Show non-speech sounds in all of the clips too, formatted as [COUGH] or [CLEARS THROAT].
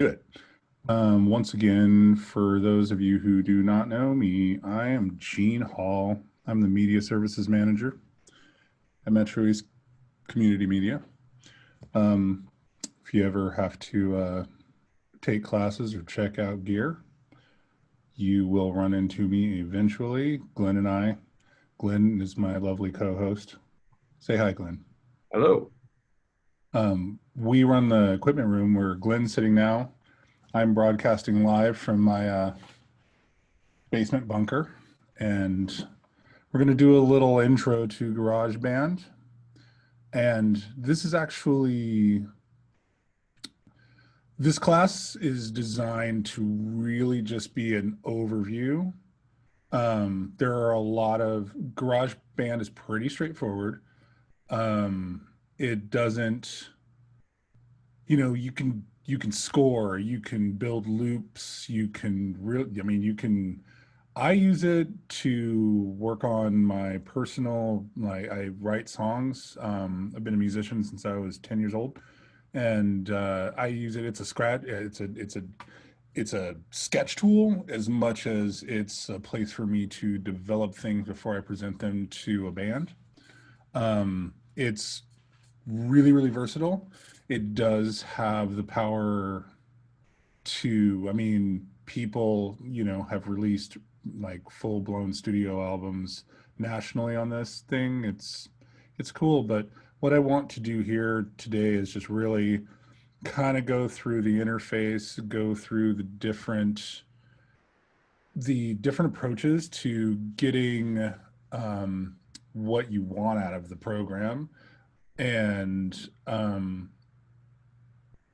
do it. Um, once again, for those of you who do not know me, I am Gene Hall. I'm the Media Services Manager at Metro East Community Media. Um, if you ever have to uh, take classes or check out gear, you will run into me eventually. Glenn and I. Glenn is my lovely co-host. Say hi, Glenn. Hello. Um, we run the equipment room where Glenn's sitting now. I'm broadcasting live from my uh, basement bunker, and we're going to do a little intro to GarageBand. And this is actually, this class is designed to really just be an overview. Um, there are a lot of, GarageBand is pretty straightforward. Um, it doesn't, you know, you can you can score, you can build loops, you can really, I mean, you can, I use it to work on my personal, like I write songs. Um, I've been a musician since I was 10 years old and uh, I use it, it's a scratch, it's a, it's a, it's a sketch tool as much as it's a place for me to develop things before I present them to a band. Um, it's really, really versatile. It does have the power to, I mean, people, you know, have released like full blown studio albums nationally on this thing. It's, it's cool. But what I want to do here today is just really kind of go through the interface, go through the different, the different approaches to getting um, what you want out of the program and um,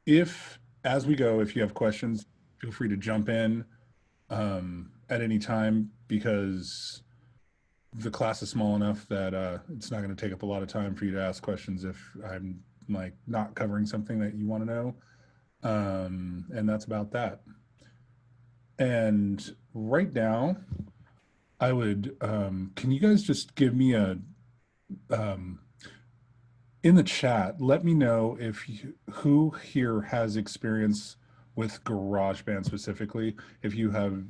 if, as we go, if you have questions, feel free to jump in um, at any time because the class is small enough that uh, it's not going to take up a lot of time for you to ask questions if I'm like not covering something that you want to know. Um, and that's about that. And right now, I would, um, can you guys just give me a, um, in the chat, let me know if you, who here has experience with GarageBand specifically. If you have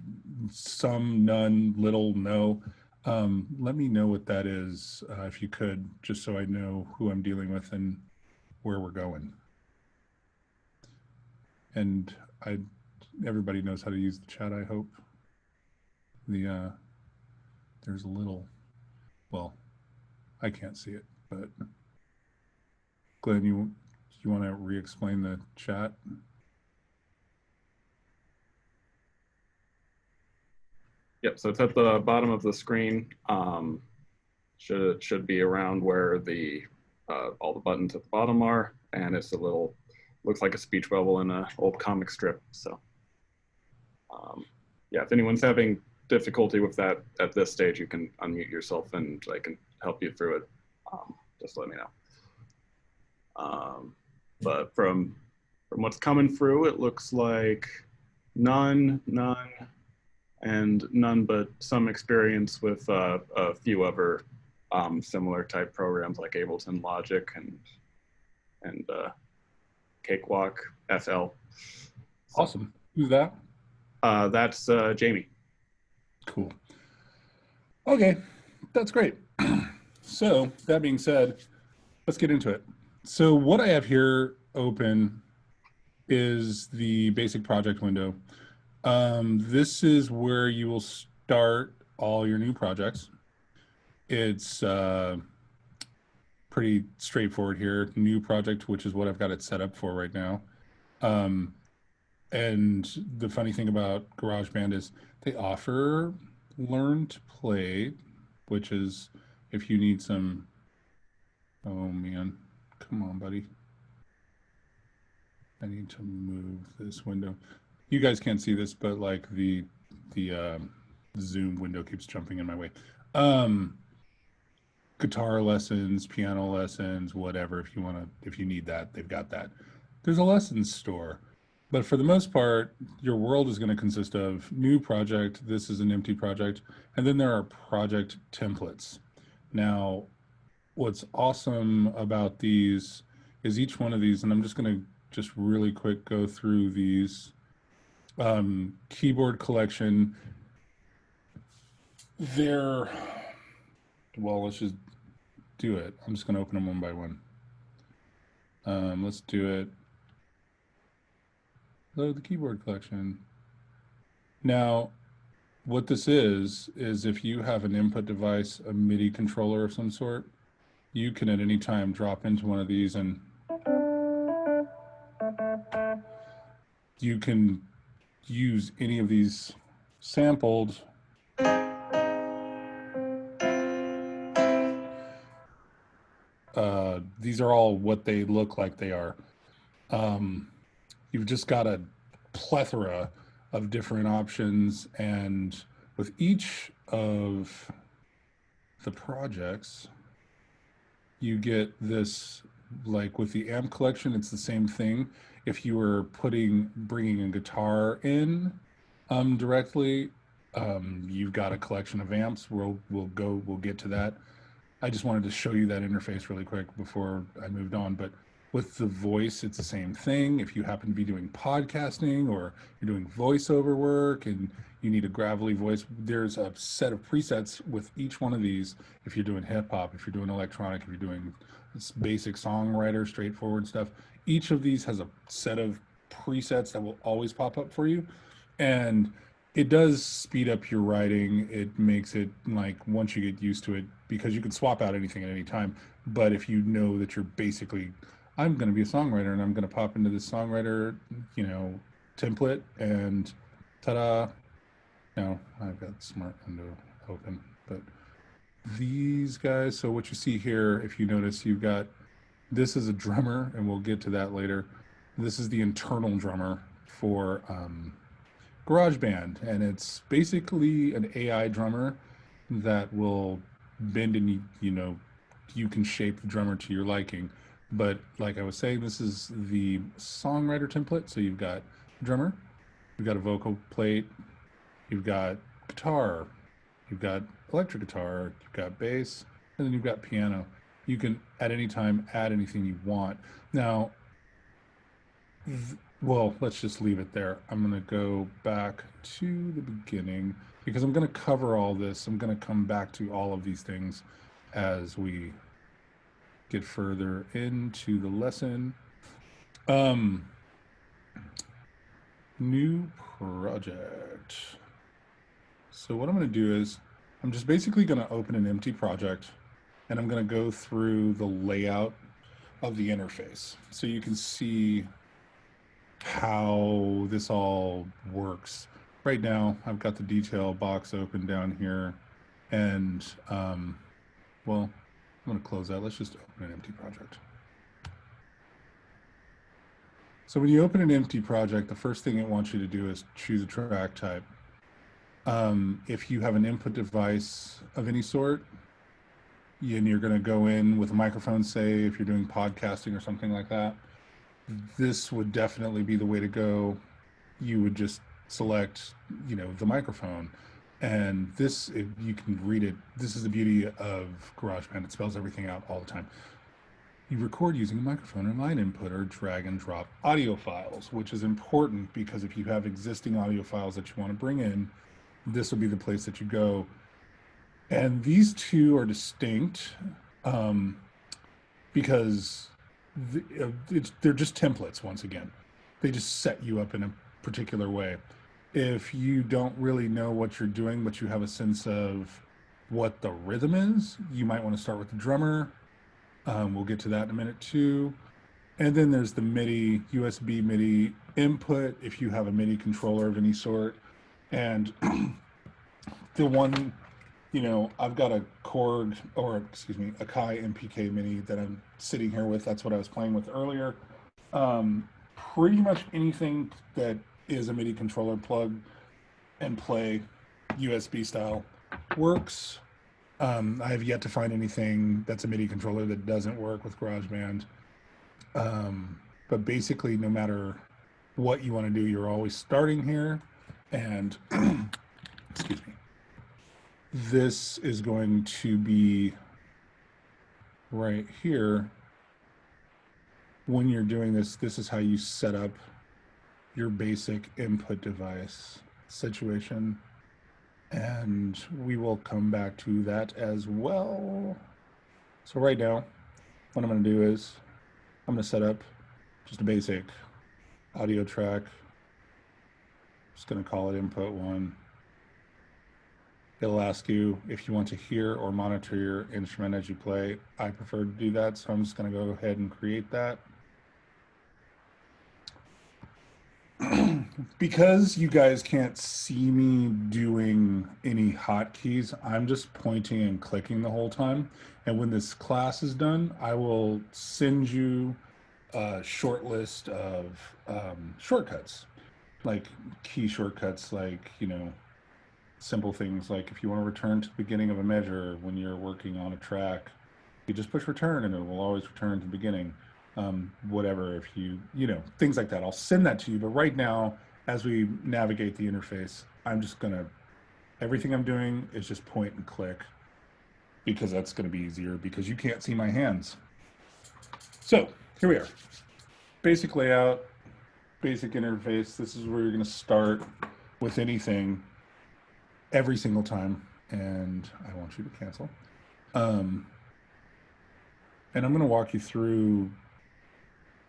some, none, little, no, um, let me know what that is, uh, if you could, just so I know who I'm dealing with and where we're going. And I, everybody knows how to use the chat, I hope. The, uh, there's a little, well, I can't see it, but. Glenn, you you want to re-explain the chat? Yep, so it's at the bottom of the screen. Um, should should be around where the uh, all the buttons at the bottom are, and it's a little looks like a speech bubble in an old comic strip. So, um, yeah, if anyone's having difficulty with that at this stage, you can unmute yourself and I can help you through it. Um, just let me know. Um, but from from what's coming through, it looks like none, none, and none but some experience with uh, a few other um, similar type programs like Ableton Logic and and uh, Cakewalk FL. Awesome. Who's that? Uh, that's uh, Jamie. Cool. Okay, that's great. [CLEARS THROAT] so that being said, let's get into it. So what I have here open is the basic project window. Um, this is where you will start all your new projects. It's uh, pretty straightforward here. New project, which is what I've got it set up for right now. Um, and the funny thing about GarageBand is they offer learn to play, which is if you need some, oh man, Come on, buddy. I need to move this window. You guys can't see this, but like the the um, Zoom window keeps jumping in my way. Um, guitar lessons, piano lessons, whatever. If you want to, if you need that, they've got that. There's a lessons store, but for the most part, your world is going to consist of new project. This is an empty project, and then there are project templates. Now, what's awesome about these is each one of these, and I'm just going to just really quick go through these. Um, keyboard collection. They're, well, let's just do it. I'm just going to open them one by one. Um, let's do it. Load the keyboard collection. Now, what this is, is if you have an input device, a MIDI controller of some sort, you can at any time drop into one of these and you can use any of these sampled uh, these are all what they look like they are. Um, you've just got a plethora of different options and with each of the projects, you get this, like with the amp collection, it's the same thing. If you were putting, bringing a guitar in um, directly, um, you've got a collection of amps. We'll, we'll go, we'll get to that. I just wanted to show you that interface really quick before I moved on. But with the voice, it's the same thing. If you happen to be doing podcasting or you're doing voiceover work and you need a gravelly voice, there's a set of presets with each one of these. If you're doing hip hop, if you're doing electronic, if you're doing basic songwriter, straightforward stuff, each of these has a set of presets that will always pop up for you. And it does speed up your writing. It makes it like once you get used to it, because you can swap out anything at any time. But if you know that you're basically, I'm going to be a songwriter and I'm going to pop into this songwriter, you know, template and ta-da. Now I've got smart window open, but these guys. So what you see here, if you notice, you've got, this is a drummer and we'll get to that later. This is the internal drummer for, um, GarageBand, and it's basically an AI drummer that will bend and you, you know you can shape the drummer to your liking. But like I was saying, this is the songwriter template. So you've got drummer, you've got a vocal plate, you've got guitar, you've got electric guitar, you've got bass, and then you've got piano. You can at any time add anything you want. Now, well, let's just leave it there. I'm going to go back to the beginning because I'm going to cover all this. I'm going to come back to all of these things as we get further into the lesson. Um, new project. So what I'm going to do is I'm just basically going to open an empty project and I'm going to go through the layout of the interface so you can see how this all works. Right now, I've got the detail box open down here, and um, well, I'm going to close that. Let's just open an empty project. So when you open an empty project, the first thing it wants you to do is choose a track type. Um, if you have an input device of any sort, and you're going to go in with a microphone, say if you're doing podcasting or something like that, this would definitely be the way to go. You would just select, you know, the microphone. And this, if you can read it, this is the beauty of GarageBand. It spells everything out all the time. You record using a microphone and line input or drag and drop audio files, which is important because if you have existing audio files that you want to bring in, this will be the place that you go. And these two are distinct um, because the, uh, they're just templates once again. They just set you up in a particular way. If you don't really know what you're doing, but you have a sense of what the rhythm is, you might want to start with the drummer. Um, we'll get to that in a minute too. And then there's the MIDI, USB MIDI input if you have a MIDI controller of any sort. And [CLEARS THROAT] the one you know, I've got a Korg or excuse me, Akai MPK Mini that I'm sitting here with. That's what I was playing with earlier. Um, pretty much anything that is a MIDI controller plug and play USB style works. Um, I have yet to find anything that's a MIDI controller that doesn't work with GarageBand. Um, but basically, no matter what you want to do, you're always starting here. And [CLEARS THROAT] excuse me this is going to be right here. when you're doing this, this is how you set up your basic input device situation. And we will come back to that as well. So right now, what I'm to do is I'm to set up just a basic audio track. Just going to call it input one. It'll ask you if you want to hear or monitor your instrument as you play. I prefer to do that, so I'm just going to go ahead and create that. Because you guys can't see me doing any hotkeys, I'm just pointing and clicking the whole time. And when this class is done, I will send you a short list of um, shortcuts, like key shortcuts, like, you know, simple things like if you want to return to the beginning of a measure when you're working on a track, you just push return and it will always return to the beginning. Um, whatever, if you, you know, things like that. I'll send that to you. But right now, as we navigate the interface, I'm just going to, everything I'm doing is just point and click because that's going to be easier because you can't see my hands. So here we are. Basic layout, basic interface. This is where you're going to start with anything every single time. And I want you to cancel. Um, and I'm going to walk you through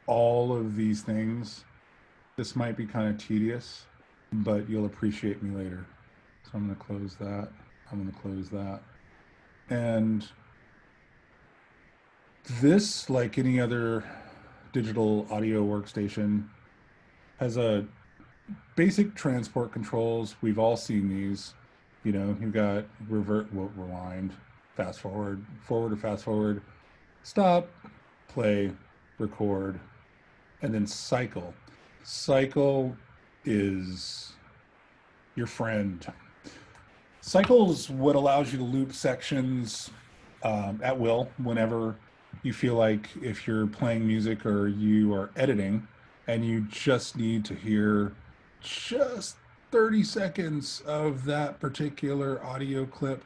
all of these things. This might be kind of tedious, but you'll appreciate me later. So I'm going to close that. I'm going to close that. And this, like any other digital audio workstation, has a basic transport controls. We've all seen these. You know, you've got revert, well, rewind, fast forward, forward or fast forward, stop, play, record, and then cycle. Cycle is your friend. Cycle is what allows you to loop sections um, at will whenever you feel like if you're playing music or you are editing and you just need to hear just 30 seconds of that particular audio clip,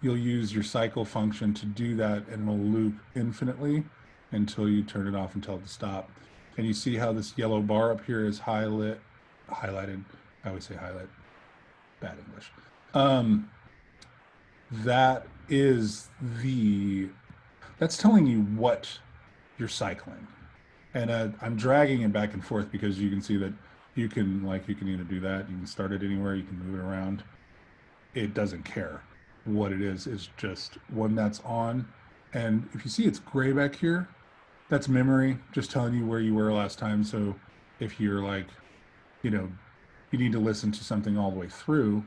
you'll use your cycle function to do that and it'll loop infinitely until you turn it off and tell it to stop. And you see how this yellow bar up here is highlight, highlighted. I always say highlight, bad English. Um, that is the, that's telling you what you're cycling. And uh, I'm dragging it back and forth because you can see that you can like you can either do that you can start it anywhere you can move it around it doesn't care what it is it's just one that's on and if you see it's gray back here that's memory just telling you where you were last time so if you're like you know you need to listen to something all the way through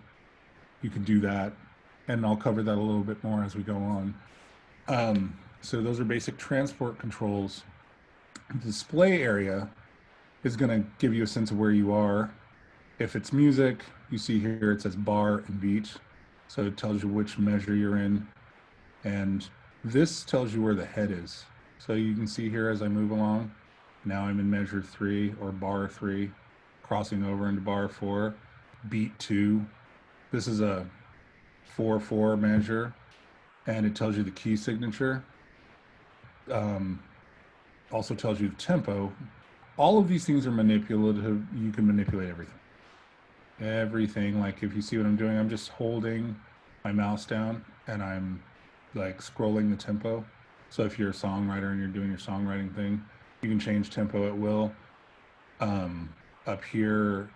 you can do that and i'll cover that a little bit more as we go on um, so those are basic transport controls The display area is going to give you a sense of where you are. If it's music, you see here it says bar and beat. So it tells you which measure you're in. And this tells you where the head is. So you can see here as I move along, now I'm in measure three or bar three, crossing over into bar four, beat two. This is a four four measure and it tells you the key signature. Um, also tells you the tempo all of these things are manipulative. You can manipulate everything. Everything, like if you see what I'm doing, I'm just holding my mouse down and I'm like scrolling the tempo. So if you're a songwriter and you're doing your songwriting thing, you can change tempo at will. Um, up here,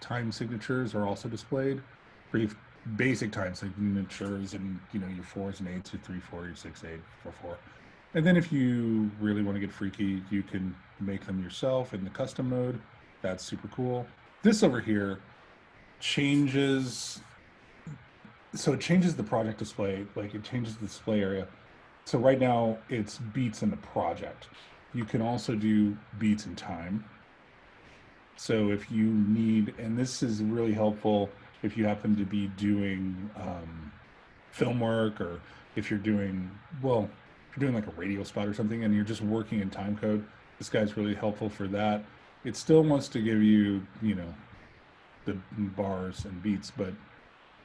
time signatures are also displayed. Pretty basic time signatures and you know your fours and eights, your three, four, your six, eight, four, four. And then if you really want to get freaky, you can make them yourself in the custom mode. That's super cool. This over here changes, so it changes the project display, like it changes the display area. So right now it's beats in the project. You can also do beats in time. So if you need, and this is really helpful if you happen to be doing um, film work or if you're doing, well, if you're doing like a radio spot or something and you're just working in time code, this guy's really helpful for that. It still wants to give you, you know, the bars and beats, but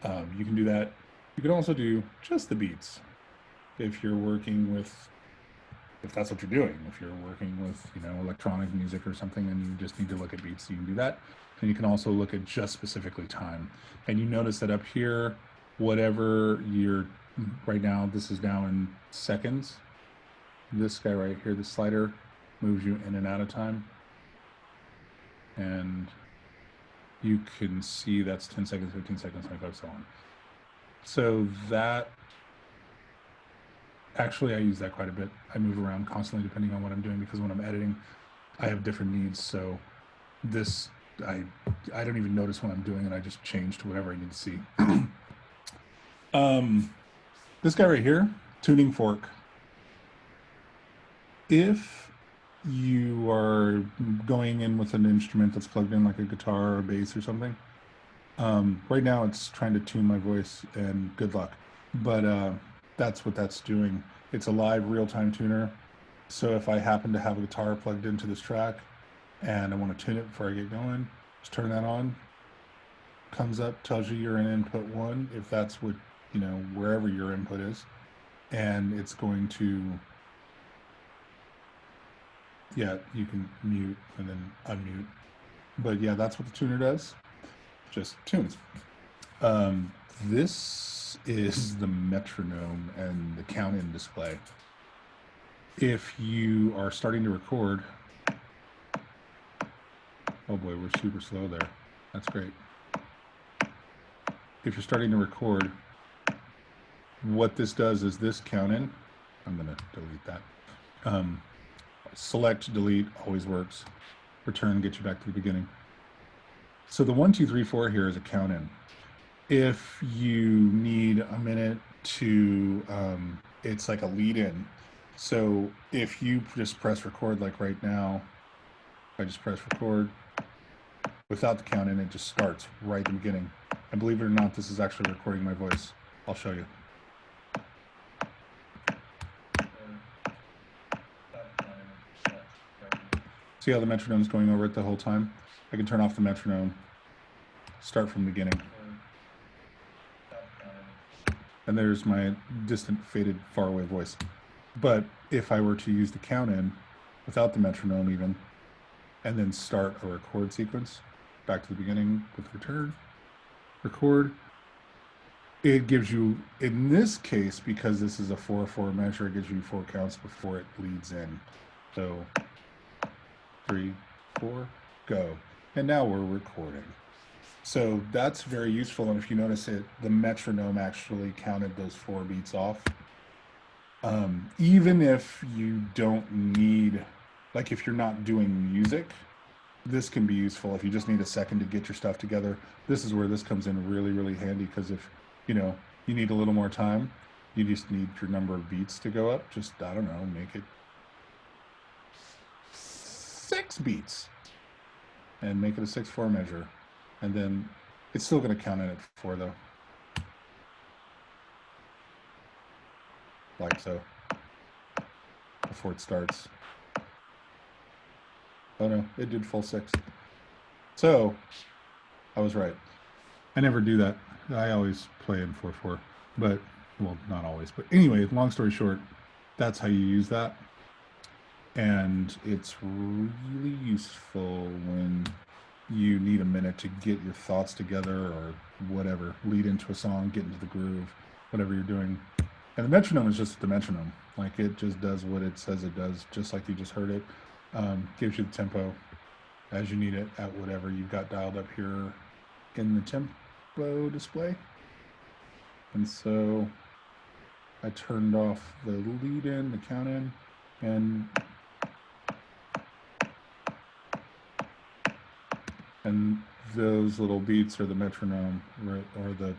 um, you can do that. You can also do just the beats if you're working with if that's what you're doing. If you're working with, you know, electronic music or something and you just need to look at beats, you can do that. And you can also look at just specifically time. And you notice that up here, whatever you're right now, this is now in seconds. This guy right here, the slider moves you in and out of time. And you can see that's 10 seconds, 15 seconds, 25, so on. So that actually, I use that quite a bit. I move around constantly depending on what I'm doing because when I'm editing, I have different needs. So this, I, I don't even notice when I'm doing it. I just change to whatever I need to see. [CLEARS THROAT] um, this guy right here, tuning fork. If you are going in with an instrument that's plugged in like a guitar or a bass or something, um, right now it's trying to tune my voice and good luck. But uh, that's what that's doing. It's a live real-time tuner. So if I happen to have a guitar plugged into this track and I want to tune it before I get going, just turn that on. Comes up, tells you you're in input one, if that's what, you know, wherever your input is. And it's going to, yeah, you can mute and then unmute. But yeah, that's what the tuner does. Just tunes. Um, this is the metronome and the count in display. If you are starting to record, oh boy, we're super slow there. That's great. If you're starting to record, what this does is this count in, I'm gonna delete that. Um, select, delete, always works. Return, get you back to the beginning. So the one, two, three, four here is a count in if you need a minute to, um, it's like a lead in. So if you just press record like right now, I just press record without the count in, it just starts right at the beginning. And believe it or not, this is actually recording my voice. I'll show you. See how the metronome's going over it the whole time? I can turn off the metronome, start from the beginning and there's my distant, faded, faraway voice. But if I were to use the count in without the metronome even, and then start a record sequence back to the beginning with return, record, it gives you, in this case, because this is a 4-4 measure, it gives you four counts before it leads in. So three, four, go. And now we're recording. So that's very useful. And if you notice it, the metronome actually counted those four beats off. Um, even if you don't need, like if you're not doing music, this can be useful if you just need a second to get your stuff together. This is where this comes in really, really handy because if, you know, you need a little more time, you just need your number of beats to go up. Just, I don't know, make it six beats and make it a 6-4 measure and then it's still going to count in at four though. Like so, before it starts. Oh no, it did full six. So, I was right. I never do that. I always play in 4-4, but, well, not always. But anyway, long story short, that's how you use that. And it's really useful when you need a minute to get your thoughts together or whatever, lead into a song, get into the groove, whatever you're doing. And the metronome is just the metronome. Like it just does what it says it does, just like you just heard it. Um, gives you the tempo as you need it at whatever you've got dialed up here in the tempo display. And so I turned off the lead in, the count in, and and those little beats are the metronome or the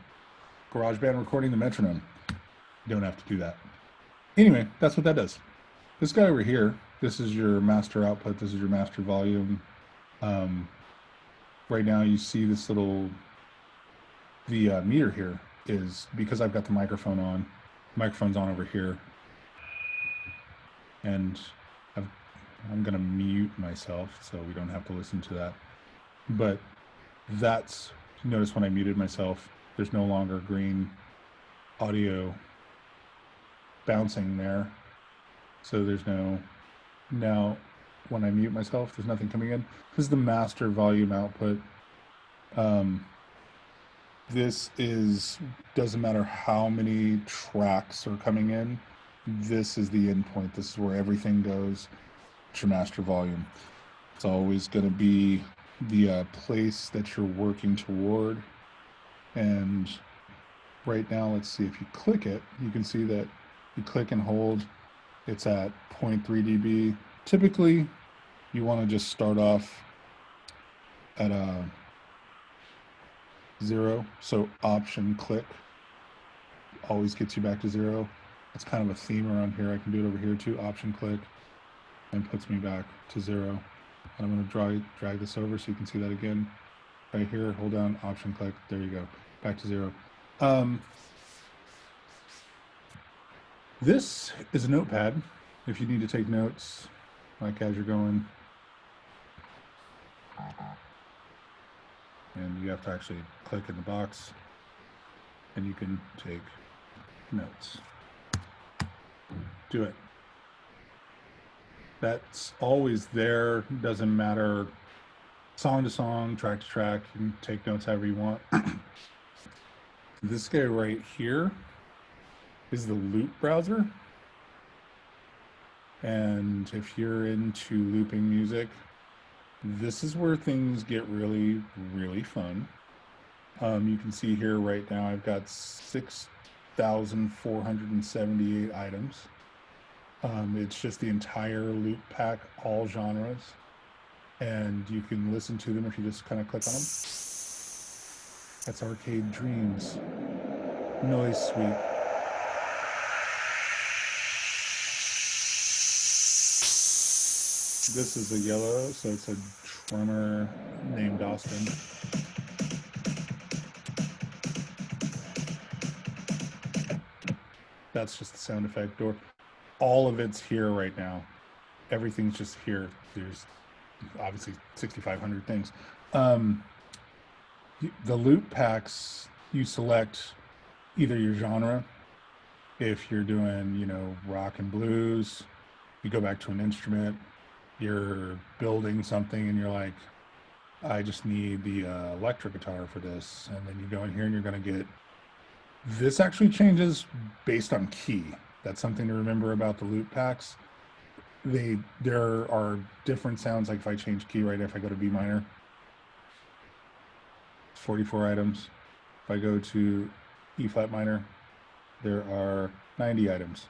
GarageBand recording the metronome. You don't have to do that. Anyway, that's what that does. This guy over here, this is your master output. This is your master volume. Um, right now you see this little, the uh, meter here is because I've got the microphone on, microphone's on over here. And I've, I'm gonna mute myself so we don't have to listen to that but that's notice when I muted myself, there's no longer green audio bouncing there. So there's no, now when I mute myself, there's nothing coming in. This is the master volume output. Um, this is, doesn't matter how many tracks are coming in. This is the endpoint. This is where everything goes. It's your master volume. It's always going to be the uh, place that you're working toward. And right now, let's see if you click it, you can see that you click and hold, it's at 0.3 dB. Typically, you want to just start off at a zero. So option click always gets you back to zero. It's kind of a theme around here. I can do it over here too. Option click and puts me back to zero. And I'm going to drag, drag this over so you can see that again. Right here, hold down, option click. There you go. Back to zero. Um, this is a notepad. If you need to take notes, like as you're going. And you have to actually click in the box and you can take notes. Do it. That's always there, doesn't matter song to song, track to track, you can take notes however you want. [CLEARS THROAT] this guy right here is the loop browser. And if you're into looping music, this is where things get really, really fun. Um, you can see here right now, I've got 6,478 items. Um, it's just the entire loop pack, all genres. And you can listen to them if you just kind of click on them. That's Arcade Dreams. Noise Sweep. This is a yellow, so it's a drummer named Austin. That's just the sound effect door. All of it's here right now. Everything's just here. There's obviously 6,500 things. Um, the loop packs, you select either your genre. If you're doing, you know, rock and blues, you go back to an instrument you're building something and you're like, I just need the uh, electric guitar for this. And then you go in here and you're going to get, this actually changes based on key. That's something to remember about the loop packs. They, there are different sounds. Like if I change key right, if I go to B minor, 44 items. If I go to E flat minor, there are 90 items.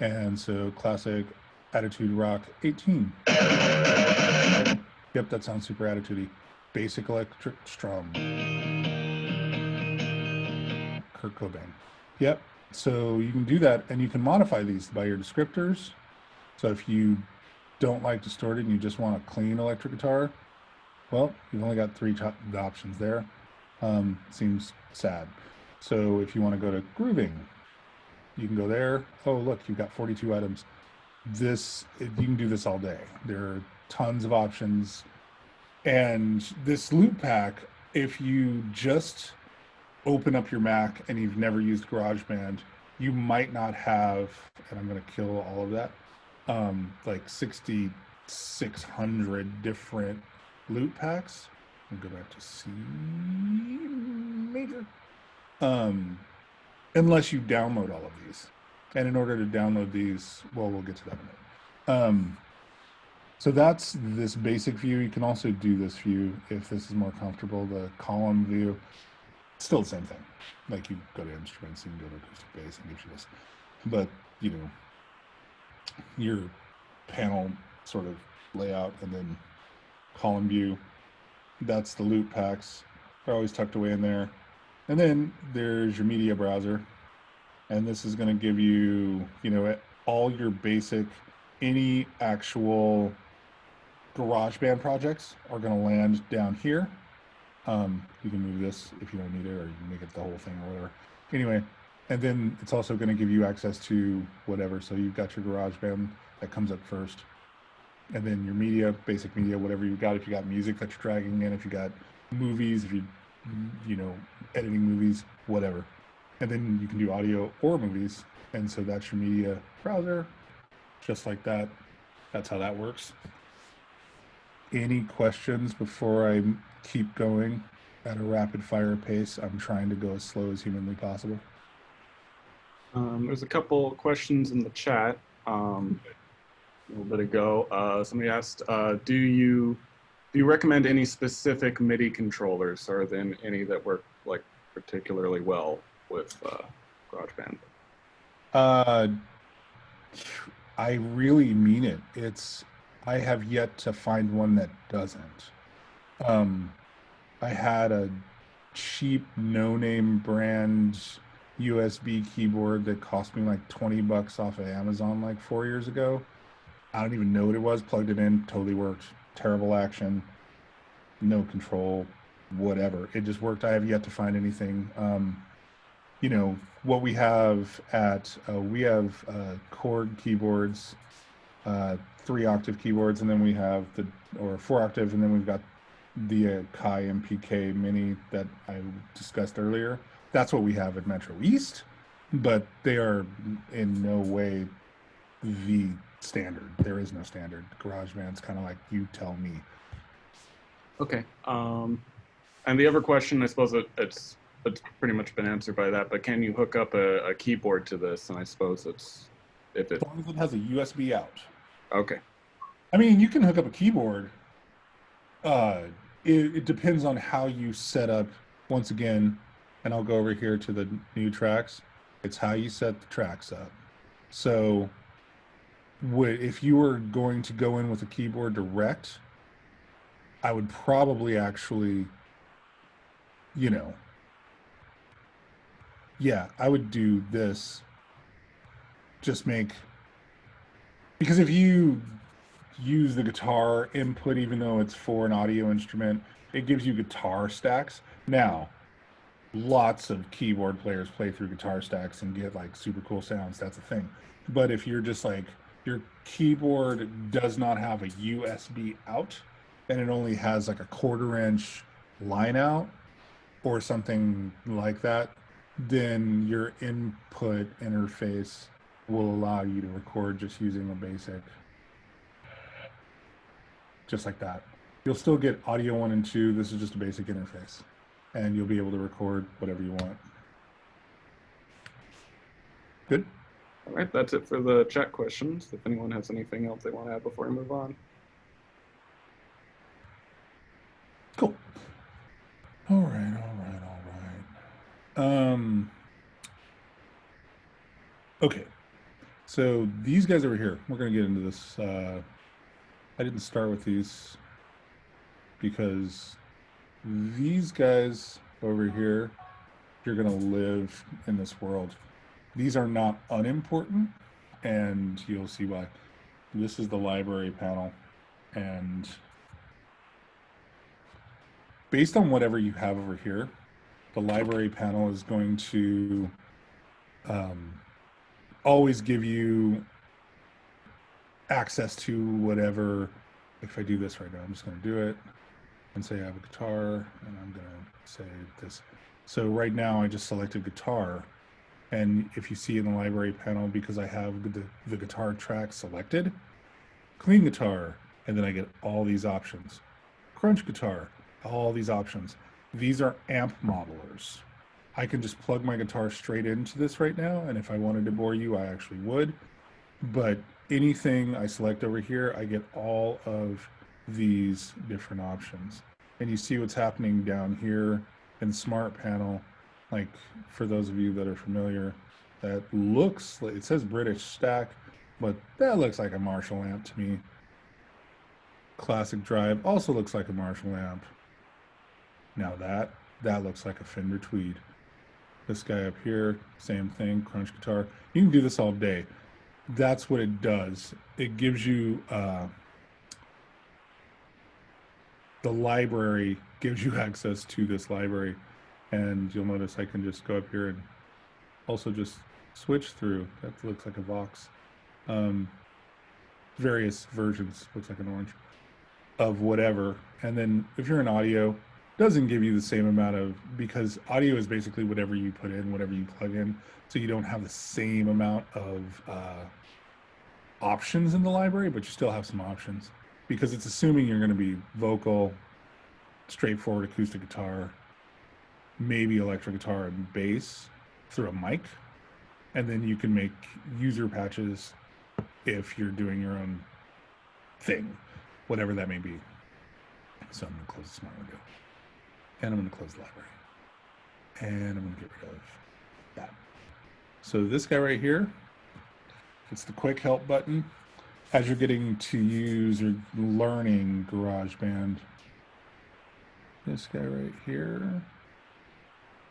And so classic Attitude Rock 18. Yep, that sounds super attitudey. Basic electric strum. Kurt Cobain. Yep. So you can do that and you can modify these by your descriptors. So if you don't like distorted and you just want a clean electric guitar, well, you've only got three options there. Um, seems sad. So if you want to go to grooving, you can go there. Oh, look, you've got 42 items this you can do this all day there are tons of options and this loop pack if you just open up your mac and you've never used garageband you might not have and i'm going to kill all of that um like 6600 different loop packs and go back to c major um unless you download all of these and in order to download these, well, we'll get to that in a minute. Um, so that's this basic view. You can also do this view if this is more comfortable, the column view. Still the same thing. Like you go to instruments, you can go to acoustic bass and you this. But, you know, your panel sort of layout and then column view, that's the loop packs. They're always tucked away in there. And then there's your media browser, and this is going to give you, you know, all your basic, any actual GarageBand projects are going to land down here. Um, you can move this if you don't need it, or you can make it the whole thing or whatever. Anyway, and then it's also going to give you access to whatever. So you've got your GarageBand that comes up first, and then your media, basic media, whatever you've got. If you got music that you're dragging in, if you got movies, if you, you know, editing movies, whatever and then you can do audio or movies. And so that's your media browser. just like that. That's how that works. Any questions before I keep going at a rapid fire pace? I'm trying to go as slow as humanly possible. Um, there's a couple questions in the chat um, a little bit ago. Uh, somebody asked, uh, "Do you do you recommend any specific MIDI controllers, or then any that work like particularly well with uh, GarageBand?" Uh, I really mean it. It's I have yet to find one that doesn't. Um, I had a cheap no-name brand USB keyboard that cost me like 20 bucks off of Amazon like four years ago. I don't even know what it was. Plugged it in, totally worked. Terrible action, no control, whatever. It just worked. I have yet to find anything. Um, you know what we have at uh, we have uh, Korg keyboards, uh, three octave keyboards, and then we have the or four octave, and then we've got the uh, Kai MPK Mini that I discussed earlier. That's what we have at Metro East, but they are in no way the standard. There is no standard. GarageBand's kind of like you tell me. Okay. Um, and the other question, I suppose it, it's it's pretty much been answered by that. But can you hook up a, a keyboard to this? And I suppose it's if it As long as it has a USB out. okay. I mean, you can hook up a keyboard. Uh, it, it depends on how you set up. Once again, and I'll go over here to the new tracks. It's how you set the tracks up. So, if you were going to go in with a keyboard direct, I would probably actually, you know, yeah, I would do this. Just make because if you use the guitar input, even though it's for an audio instrument, it gives you guitar stacks. Now, lots of keyboard players play through guitar stacks and get like super cool sounds. That's a thing. But if you're just like your keyboard does not have a USB out and it only has like a quarter inch line out or something like that, then your input interface will allow you to record just using a basic, just like that. You'll still get audio one and two. This is just a basic interface and you'll be able to record whatever you want. Good. All right, that's it for the chat questions. If anyone has anything else they want to add before we move on. Cool. All right, all right, all right. Um, okay. So these guys over here, we're going to get into this. Uh, I didn't start with these because these guys over here, you're going to live in this world. These are not unimportant, and you'll see why. This is the library panel, and based on whatever you have over here, the library panel is going to um, always give you access to whatever. If I do this right now, I'm just going to do it and say I have a guitar and I'm going to say this. So right now I just selected guitar. And if you see in the library panel, because I have the, the guitar track selected, clean guitar, and then I get all these options. Crunch guitar, all these options. These are amp modelers. I can just plug my guitar straight into this right now. And if I wanted to bore you, I actually would. But anything I select over here, I get all of these different options. And you see what's happening down here in Smart Panel, like for those of you that are familiar, that looks like, it says British Stack, but that looks like a Marshall amp to me. Classic Drive also looks like a Marshall amp. Now that, that looks like a Fender Tweed. This guy up here, same thing, crunch guitar. You can do this all day. That's what it does. It gives you uh, the library gives you [LAUGHS] access to this library and you'll notice I can just go up here and also just switch through that looks like a Vox um, various versions looks like an orange of whatever and then if you're in audio doesn't give you the same amount of because audio is basically whatever you put in whatever you plug in so you don't have the same amount of uh, options in the library, but you still have some options because it's assuming you're going to be vocal, straightforward acoustic guitar, maybe electric guitar and bass through a mic. And then you can make user patches if you're doing your own thing, whatever that may be. So I'm going to close this smart window. And I'm going to close the library. And I'm going to get rid of that. So this guy right here, it's the quick help button. As you're getting to use or learning GarageBand, this guy right here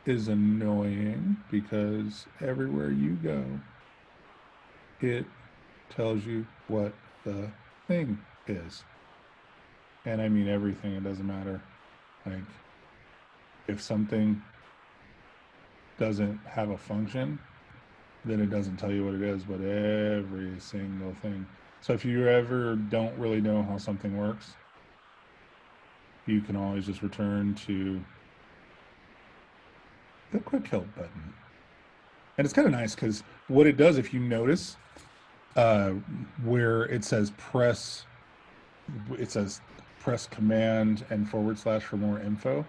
is annoying because everywhere you go, it tells you what the thing is. And I mean everything, it doesn't matter. Like, if something doesn't have a function, then it doesn't tell you what it is, but every single thing. So if you ever don't really know how something works, you can always just return to the quick help button. And it's kind of nice because what it does, if you notice, uh, where it says press, it says press command and forward slash for more info,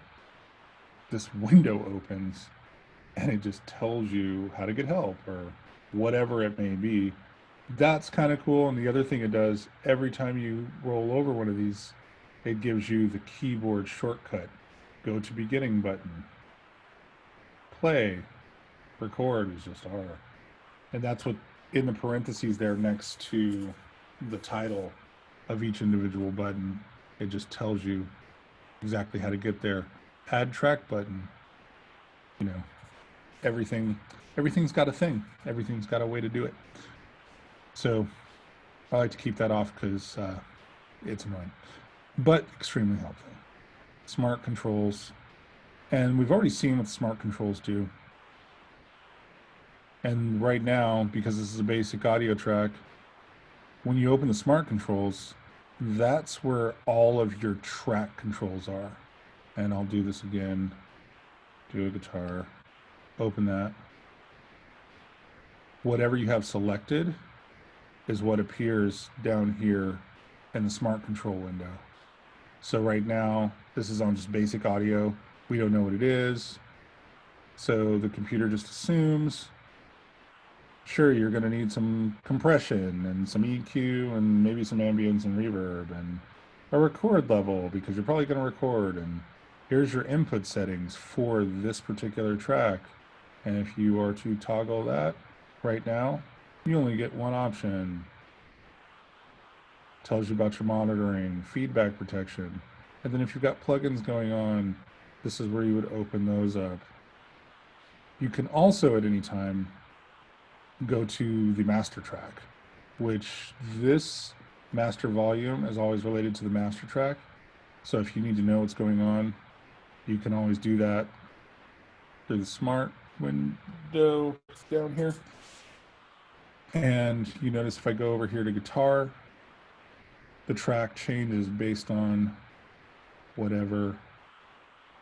this window opens and it just tells you how to get help or whatever it may be. That's kind of cool. And the other thing it does, every time you roll over one of these, it gives you the keyboard shortcut. Go to beginning button. Play. Record is just R. And that's what in the parentheses there next to the title of each individual button, it just tells you exactly how to get there. Add track button. You know, everything everything's got a thing. Everything's got a way to do it. So I like to keep that off because uh, it's annoying, but extremely helpful. Smart controls, and we've already seen what smart controls do. And right now, because this is a basic audio track, when you open the smart controls, that's where all of your track controls are. And I'll do this again, do a guitar, open that. Whatever you have selected is what appears down here in the smart control window. So right now, this is on just basic audio. We don't know what it is. So the computer just assumes, sure, you're gonna need some compression and some EQ and maybe some ambience and reverb and a record level because you're probably gonna record and here's your input settings for this particular track. And if you are to toggle that right now, you only get one option. Tells you about your monitoring, feedback protection. And then if you've got plugins going on, this is where you would open those up. You can also at any time go to the master track, which this master volume is always related to the master track. So if you need to know what's going on, you can always do that through the smart window down here. And you notice if I go over here to guitar, the track changes based on whatever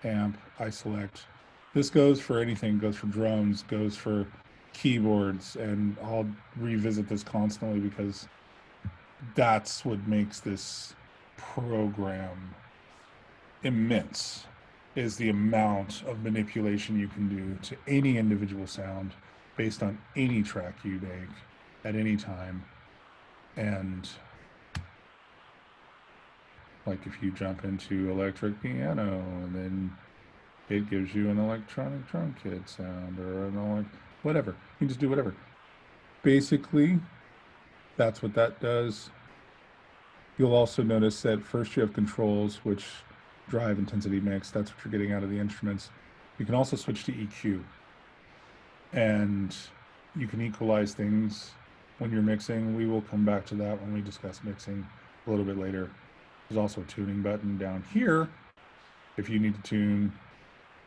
amp I select. This goes for anything, goes for drums, goes for keyboards, and I'll revisit this constantly because that's what makes this program immense is the amount of manipulation you can do to any individual sound based on any track you make at any time. And like if you jump into electric piano and then it gives you an electronic drum kit sound or an whatever. You can just do whatever. Basically, that's what that does. You'll also notice that first you have controls, which drive intensity mix. That's what you're getting out of the instruments. You can also switch to EQ. And you can equalize things when you're mixing. We will come back to that when we discuss mixing a little bit later. There's also a tuning button down here if you need to tune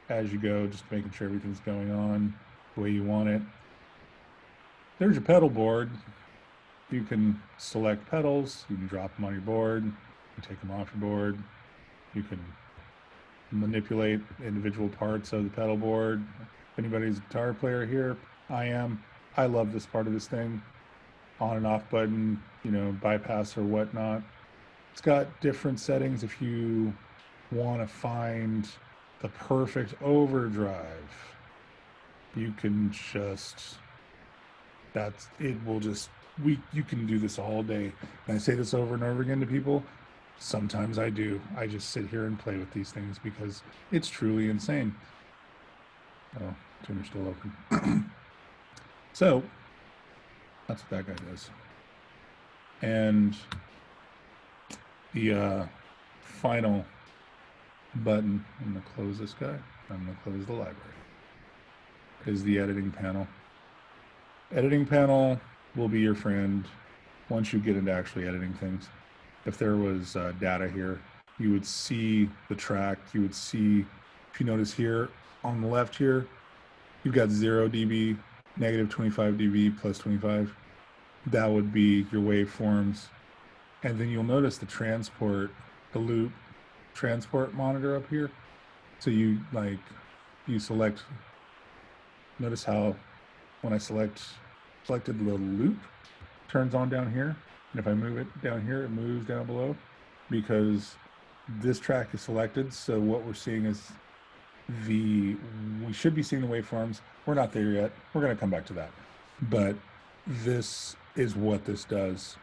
as you go, just making sure everything's going on the way you want it. There's your pedal board. You can select pedals, you can drop them on your board, you take them off your board, you can manipulate individual parts of the pedal board. If anybody's a guitar player here, I am. I love this part of this thing. on and off button, you know, bypass or whatnot. It's got different settings if you want to find the perfect overdrive. You can just, that's, it will just, we, you can do this all day. And I say this over and over again to people. Sometimes I do. I just sit here and play with these things because it's truly insane. Oh, tuner's still open. [CLEARS THROAT] so that's what that guy does. And the uh, final button, I'm to close this guy. I'm to close the library. Is the editing panel. Editing panel will be your friend once you get into actually editing things. If there was uh, data here, you would see the track. You would see, if you notice here on the left here, you've got 0 dB, negative 25 dB, plus 25. That would be your waveforms. And then you'll notice the transport, the loop transport monitor up here. So you like, you select, notice how when I select, selected the loop, turns on down here. And if I move it down here, it moves down below because this track is selected. So what we're seeing is the, we should be seeing the waveforms. We're not there yet. We're going to come back to that. But this is what this does.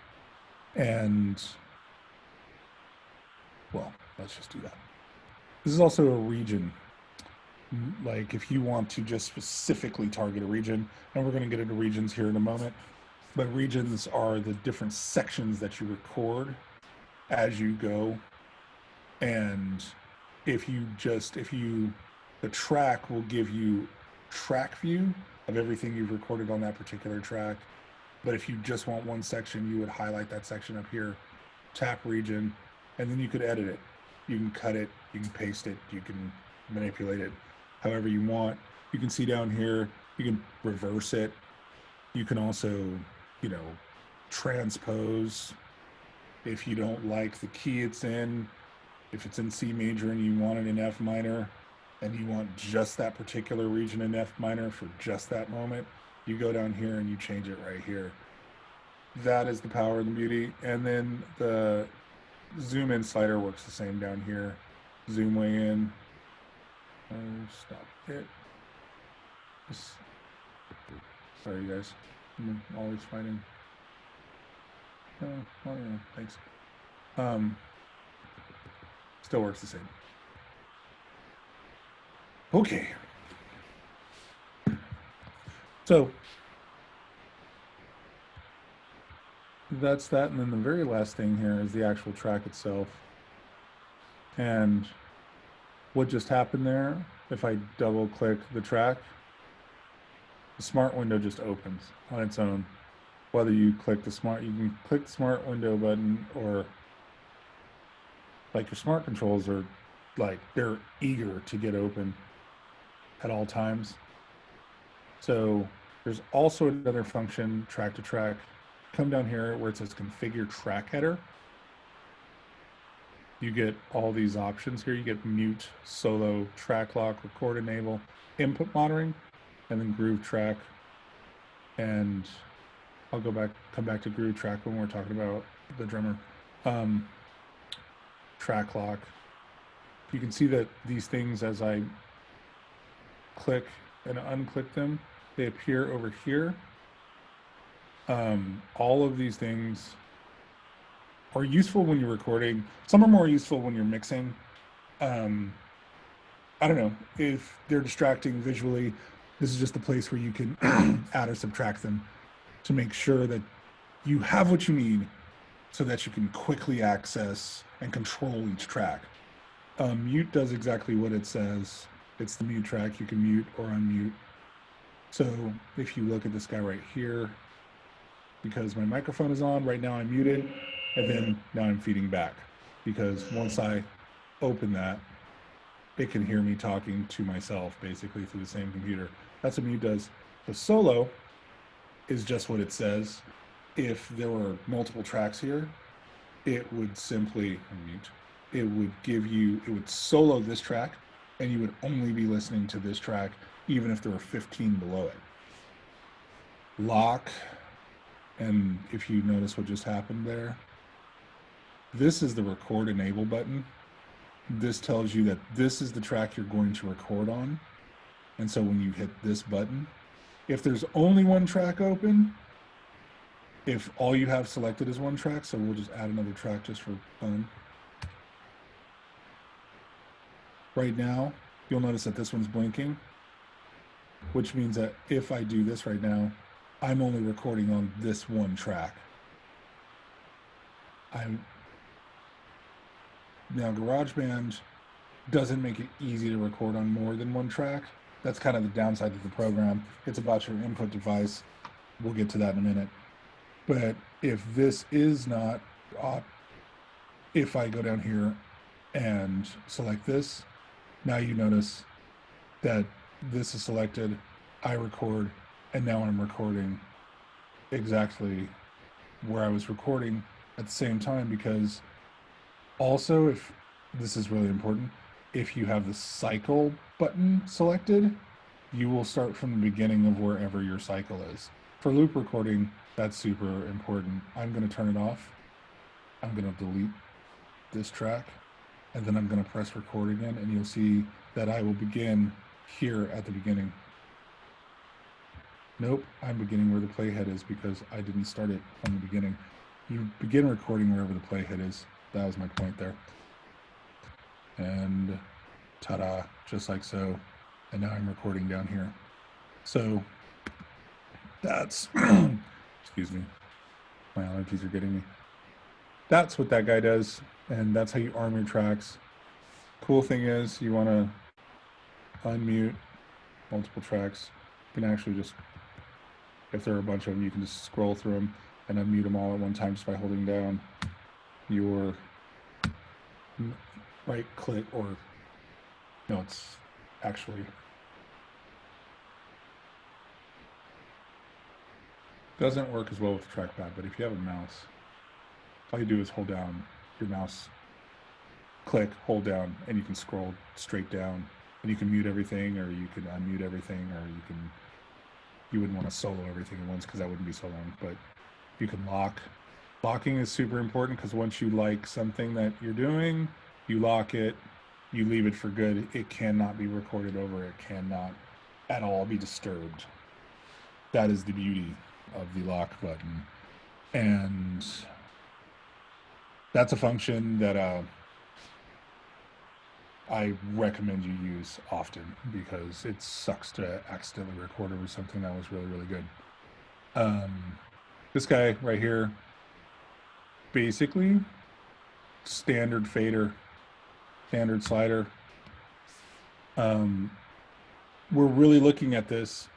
And well, let's just do that. This is also a region. Like if you want to just specifically target a region, and we're going to get into regions here in a moment, but regions are the different sections that you record as you go. And if you just, if you, the track will give you track view of everything you've recorded on that particular track. But if you just want one section, you would highlight that section up here, tap region, and then you could edit it. You can cut it, you can paste it, you can manipulate it however you want. You can see down here, you can reverse it. You can also, you know, transpose if you don't like the key it's in. If it's in C major and you want it in F minor and you want just that particular region in F minor for just that moment, you go down here and you change it right here. That is the power and the beauty. And then the zoom in slider works the same down here. Zoom way in. Oh, stop it. Sorry, guys. I'm always fighting. Oh, oh yeah, thanks. Um, still works the same. Okay. So that's that. And then the very last thing here is the actual track itself. And what just happened there, if I double click the track, the smart window just opens on its own. Whether you click the smart, you can click the smart window button or like your smart controls are like, they're eager to get open at all times. So there's also another function, track to track, come down here where it says configure track header. You get all these options here. You get mute, solo, track lock, record enable, input monitoring, and then groove track. And I'll go back, come back to groove track when we're talking about the drummer. Um, track lock. You can see that these things as I click and unclick them, they appear over here um, all of these things are useful when you're recording. Some are more useful when you're mixing. Um, I don't know if they're distracting visually. This is just a place where you can [CLEARS THROAT] add or subtract them to make sure that you have what you need so that you can quickly access and control each track. Um, mute does exactly what it says. It's the mute track. You can mute or unmute. So if you look at this guy right here, because my microphone is on. Right now I'm muted, and then now I'm feeding back because once I open that, it can hear me talking to myself basically through the same computer. That's what mute does. The solo is just what it says. If there were multiple tracks here, it would simply mute. It would give you, it would solo this track, and you would only be listening to this track, even if there were 15 below it. Lock and if you notice what just happened there, this is the record enable button. This tells you that this is the track you're going to record on. And so when you hit this button, if there's only one track open, if all you have selected is one track, so we'll just add another track just for fun. Right now, you'll notice that this one's blinking, which means that if I do this right now, I'm only recording on this one track. I'm now GarageBand doesn't make it easy to record on more than one track. That's kind of the downside of the program. It's about your input device. We'll get to that in a minute. But if this is not, uh, if I go down here and select this, now you notice that this is selected, I record, and now I'm recording exactly where I was recording at the same time because also if this is really important if you have the cycle button selected you will start from the beginning of wherever your cycle is for loop recording that's super important i'm going to turn it off i'm going to delete this track and then i'm going to press record again and you'll see that i will begin here at the beginning Nope, I'm beginning where the playhead is because I didn't start it from the beginning. You begin recording wherever the playhead is. That was my point there. And ta-da, just like so. And now I'm recording down here. So that's, [CLEARS THROAT] excuse me, my allergies are getting me. That's what that guy does. And that's how you arm your tracks. Cool thing is you want to unmute multiple tracks. You can actually just if there are a bunch of them, you can just scroll through them and unmute them all at one time just by holding down your right click or no, it's actually doesn't work as well with trackpad, but if you have a mouse, all you do is hold down your mouse, click, hold down, and you can scroll straight down. And you can mute everything, or you can unmute everything, or you can you wouldn't want to solo everything at once because that wouldn't be so long. But you can lock. Locking is super important because once you like something that you're doing, you lock it, you leave it for good. It cannot be recorded over. It cannot at all be disturbed. That is the beauty of the lock button. And that's a function that uh, I recommend you use often because it sucks to accidentally record over something that was really, really good. Um, this guy right here, basically standard fader, standard slider. Um, we're really looking at this.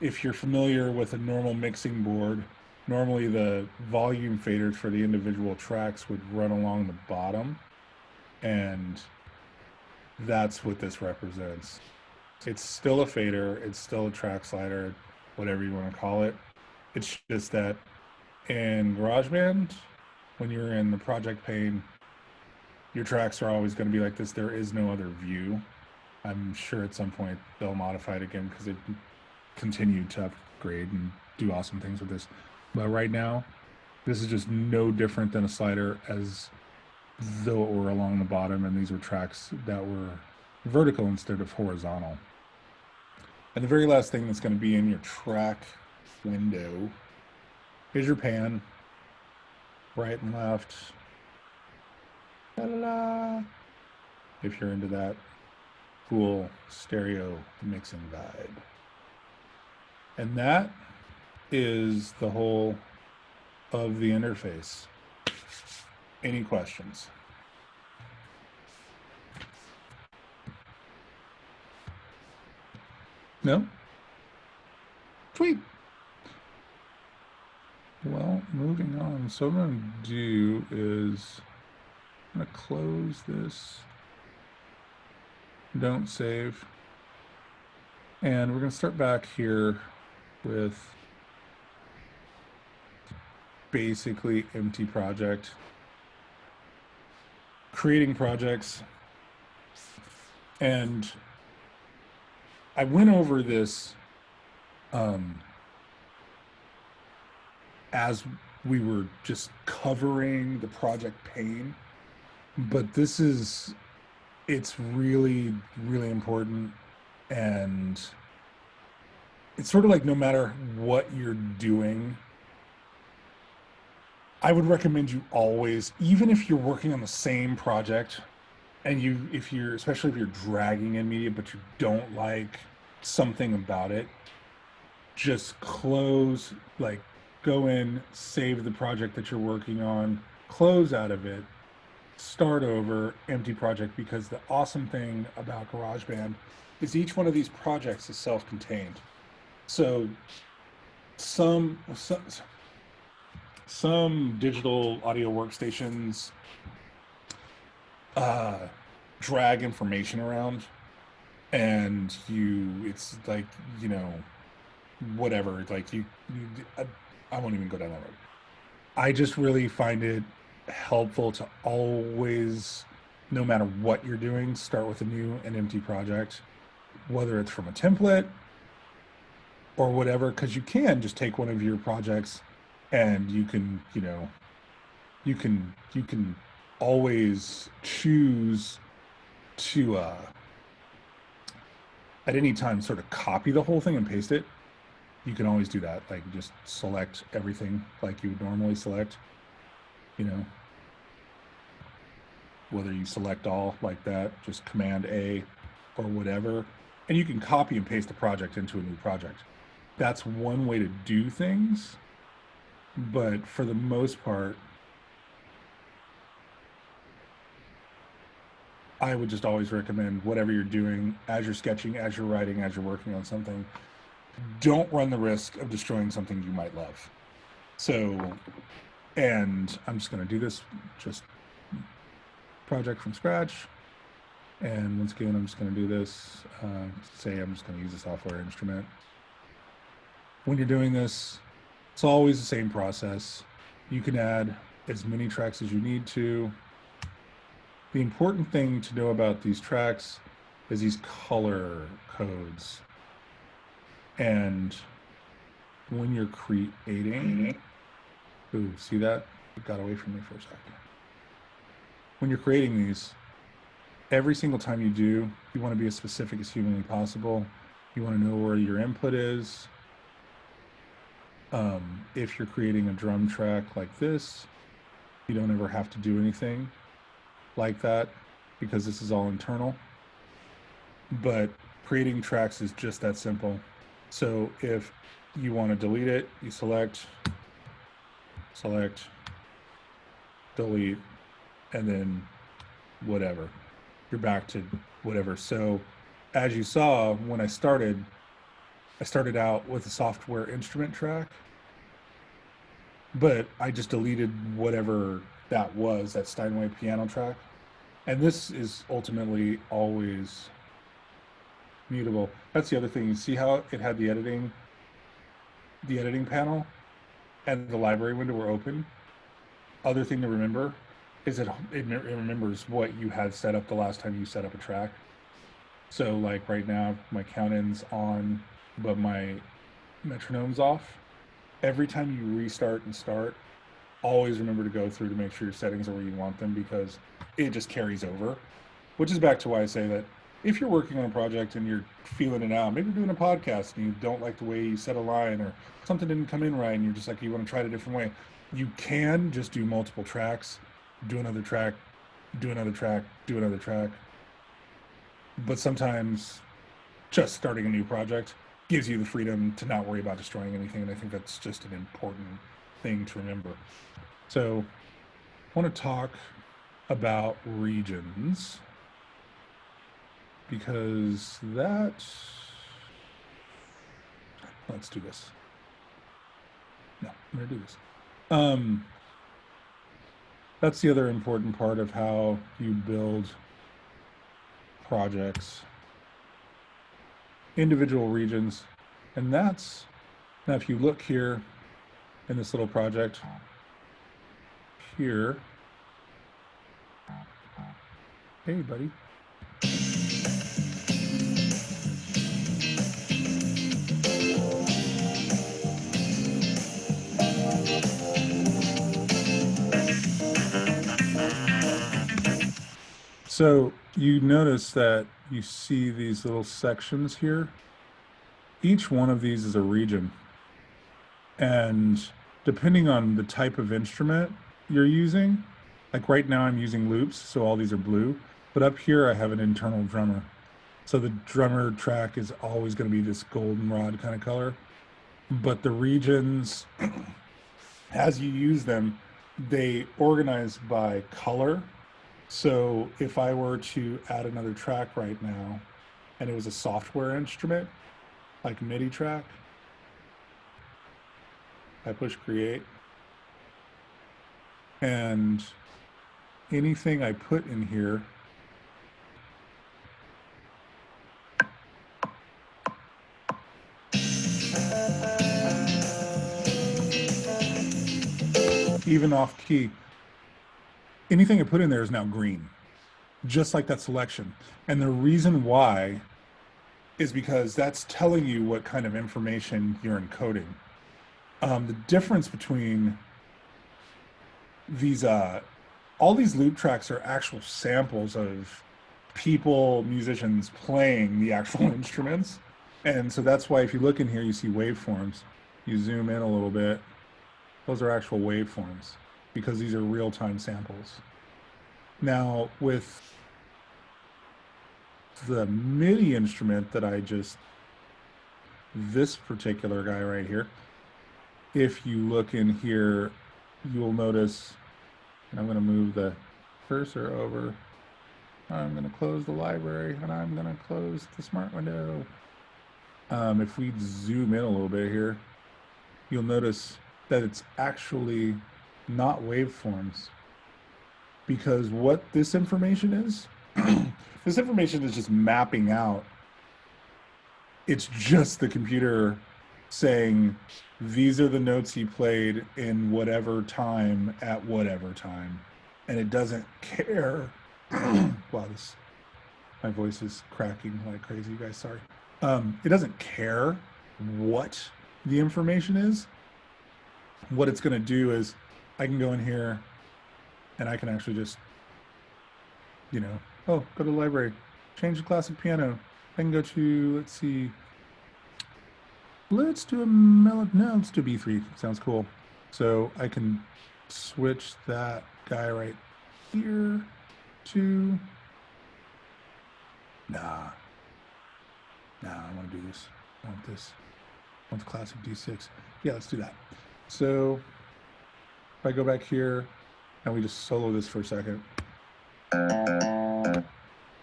If you're familiar with a normal mixing board, normally the volume faders for the individual tracks would run along the bottom and that's what this represents. It's still a fader, it's still a track slider, whatever you want to call it. It's just that in GarageBand, when you're in the project pane, your tracks are always going to be like this. There is no other view. I'm sure at some point they'll modify it again because it continued to upgrade and do awesome things with this. But right now, this is just no different than a slider as though it were along the bottom and these were tracks that were vertical instead of horizontal. And the very last thing that's going to be in your track window is your pan, right and left. La la la. If you're into that cool stereo mixing vibe. And that is the whole of the interface. Any questions? No? Sweet. Well, moving on. So what I'm going to do is Going to close this. Don't save. And we're going to start back here with basically empty project creating projects. And I went over this um, as we were just covering the project pane. But this is, it's really, really important. And it's sort of like no matter what you're doing, I would recommend you always, even if you're working on the same project, and you, if you're, especially if you're dragging in media, but you don't like something about it, just close, like go in, save the project that you're working on, close out of it, start over, empty project, because the awesome thing about GarageBand is each one of these projects is self-contained. So some, some, some digital audio workstations uh, drag information around and you, it's like, you know, whatever, like you, you I, I won't even go down that road. I just really find it helpful to always, no matter what you're doing, start with a new and empty project, whether it's from a template or whatever, because you can just take one of your projects and you can, you know, you can you can always choose to uh, at any time sort of copy the whole thing and paste it. You can always do that. Like just select everything like you would normally select, you know, whether you select all like that, just command A or whatever, and you can copy and paste the project into a new project. That's one way to do things, but for the most part, I would just always recommend whatever you're doing as you're sketching, as you're writing, as you're working on something, don't run the risk of destroying something you might love. So, and I'm just going to do this just project from scratch. And once again, I'm just going to do this. Uh, say I'm just going to use a software instrument. When you're doing this, it's always the same process. You can add as many tracks as you need to. The important thing to know about these tracks is these color codes. And when you're creating, ooh, see that? It got away from me for a second. When you're creating these, every single time you do, you want to be as specific as humanly possible. You want to know where your input is. Um, if you're creating a drum track like this, you don't ever have to do anything like that because this is all internal. But creating tracks is just that simple. So if you want to delete it, you select, select, delete, and then whatever. You're back to whatever. So as you saw, when I started, I started out with a software instrument track, but I just deleted whatever that was, that Steinway piano track. And this is ultimately always mutable. That's the other thing. You see how it had the editing, the editing panel and the library window were open. Other thing to remember is it, it remembers what you had set up the last time you set up a track. So like right now, my count in's on, but my metronome's off. Every time you restart and start, always remember to go through to make sure your settings are where you want them because it just carries over. Which is back to why I say that if you're working on a project and you're feeling it out, maybe you're doing a podcast and you don't like the way you set a line or something didn't come in right and you're just like, you want to try it a different way, you can just do multiple tracks, do another track, do another track, do another track. But sometimes just starting a new project gives you the freedom to not worry about destroying anything. And I think that's just an important thing to remember. So I want to talk about regions because that, let's do this. No, I'm to do this. Um, that's the other important part of how you build projects, individual regions. And that's, now if you look here in this little project, here, hey buddy, So you notice that you see these little sections here. Each one of these is a region. And depending on the type of instrument you're using, like right now I'm using loops, so all these are blue, but up here I have an internal drummer. So the drummer track is always going to be this goldenrod kind of color. But the regions, [CLEARS THROAT] as you use them, they organize by color. So if I were to add another track right now, and it was a software instrument, like MIDI track, I push create, and anything I put in here even off key, anything I put in there is now green, just like that selection. And the reason why is because that's telling you what kind of information you're encoding. Um, the difference between these, uh, all these loop tracks are actual samples of people, musicians playing the actual [LAUGHS] instruments. And so that's why if you look in here, you see waveforms. You zoom in a little bit, those are actual waveforms because these are real-time samples. Now with the MIDI instrument that I just, this particular guy right here, if you look in here, you'll notice, I'm going to move the cursor over. I'm going to close the library and I'm going to close the smart window. Um, if we zoom in a little bit here, you'll notice that it's actually not waveforms. Because what this information is, [CLEARS THROAT] this information is just mapping out. It's just the computer saying, these are the notes he played in whatever time at whatever time. And it doesn't care. [CLEARS THROAT] wow, this, my voice is cracking like crazy, you guys, sorry. Um, it doesn't care what the information is what it's going to do is I can go in here and I can actually just, you know, oh, go to the library, change the classic piano. I can go to, let's see, let's do a melody, no, let's do B3, sounds cool. So I can switch that guy right here to, nah, nah, I want to do this, I want this, I want the classic D6. Yeah, let's do that. So if I go back here and we just solo this for a second.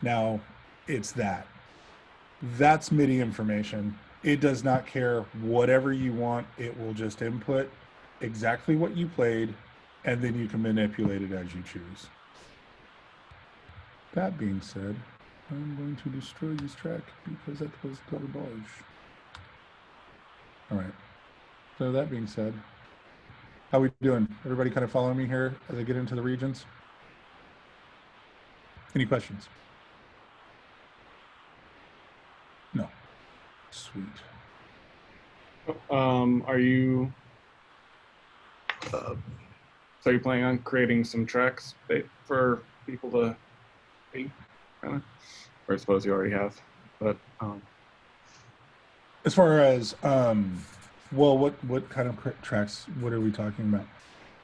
Now it's that. That's MIDI information. It does not care whatever you want. It will just input exactly what you played and then you can manipulate it as you choose. That being said, I'm going to destroy this track because that was garbage. All right. So that being said, how we doing? Everybody kind of following me here as I get into the regions? Any questions? No. Sweet. Um, are you? Uh, so you're planning on creating some tracks for people to see, kind of? Or I suppose you already have, but um. As far as um, well, what what kind of tracks? What are we talking about?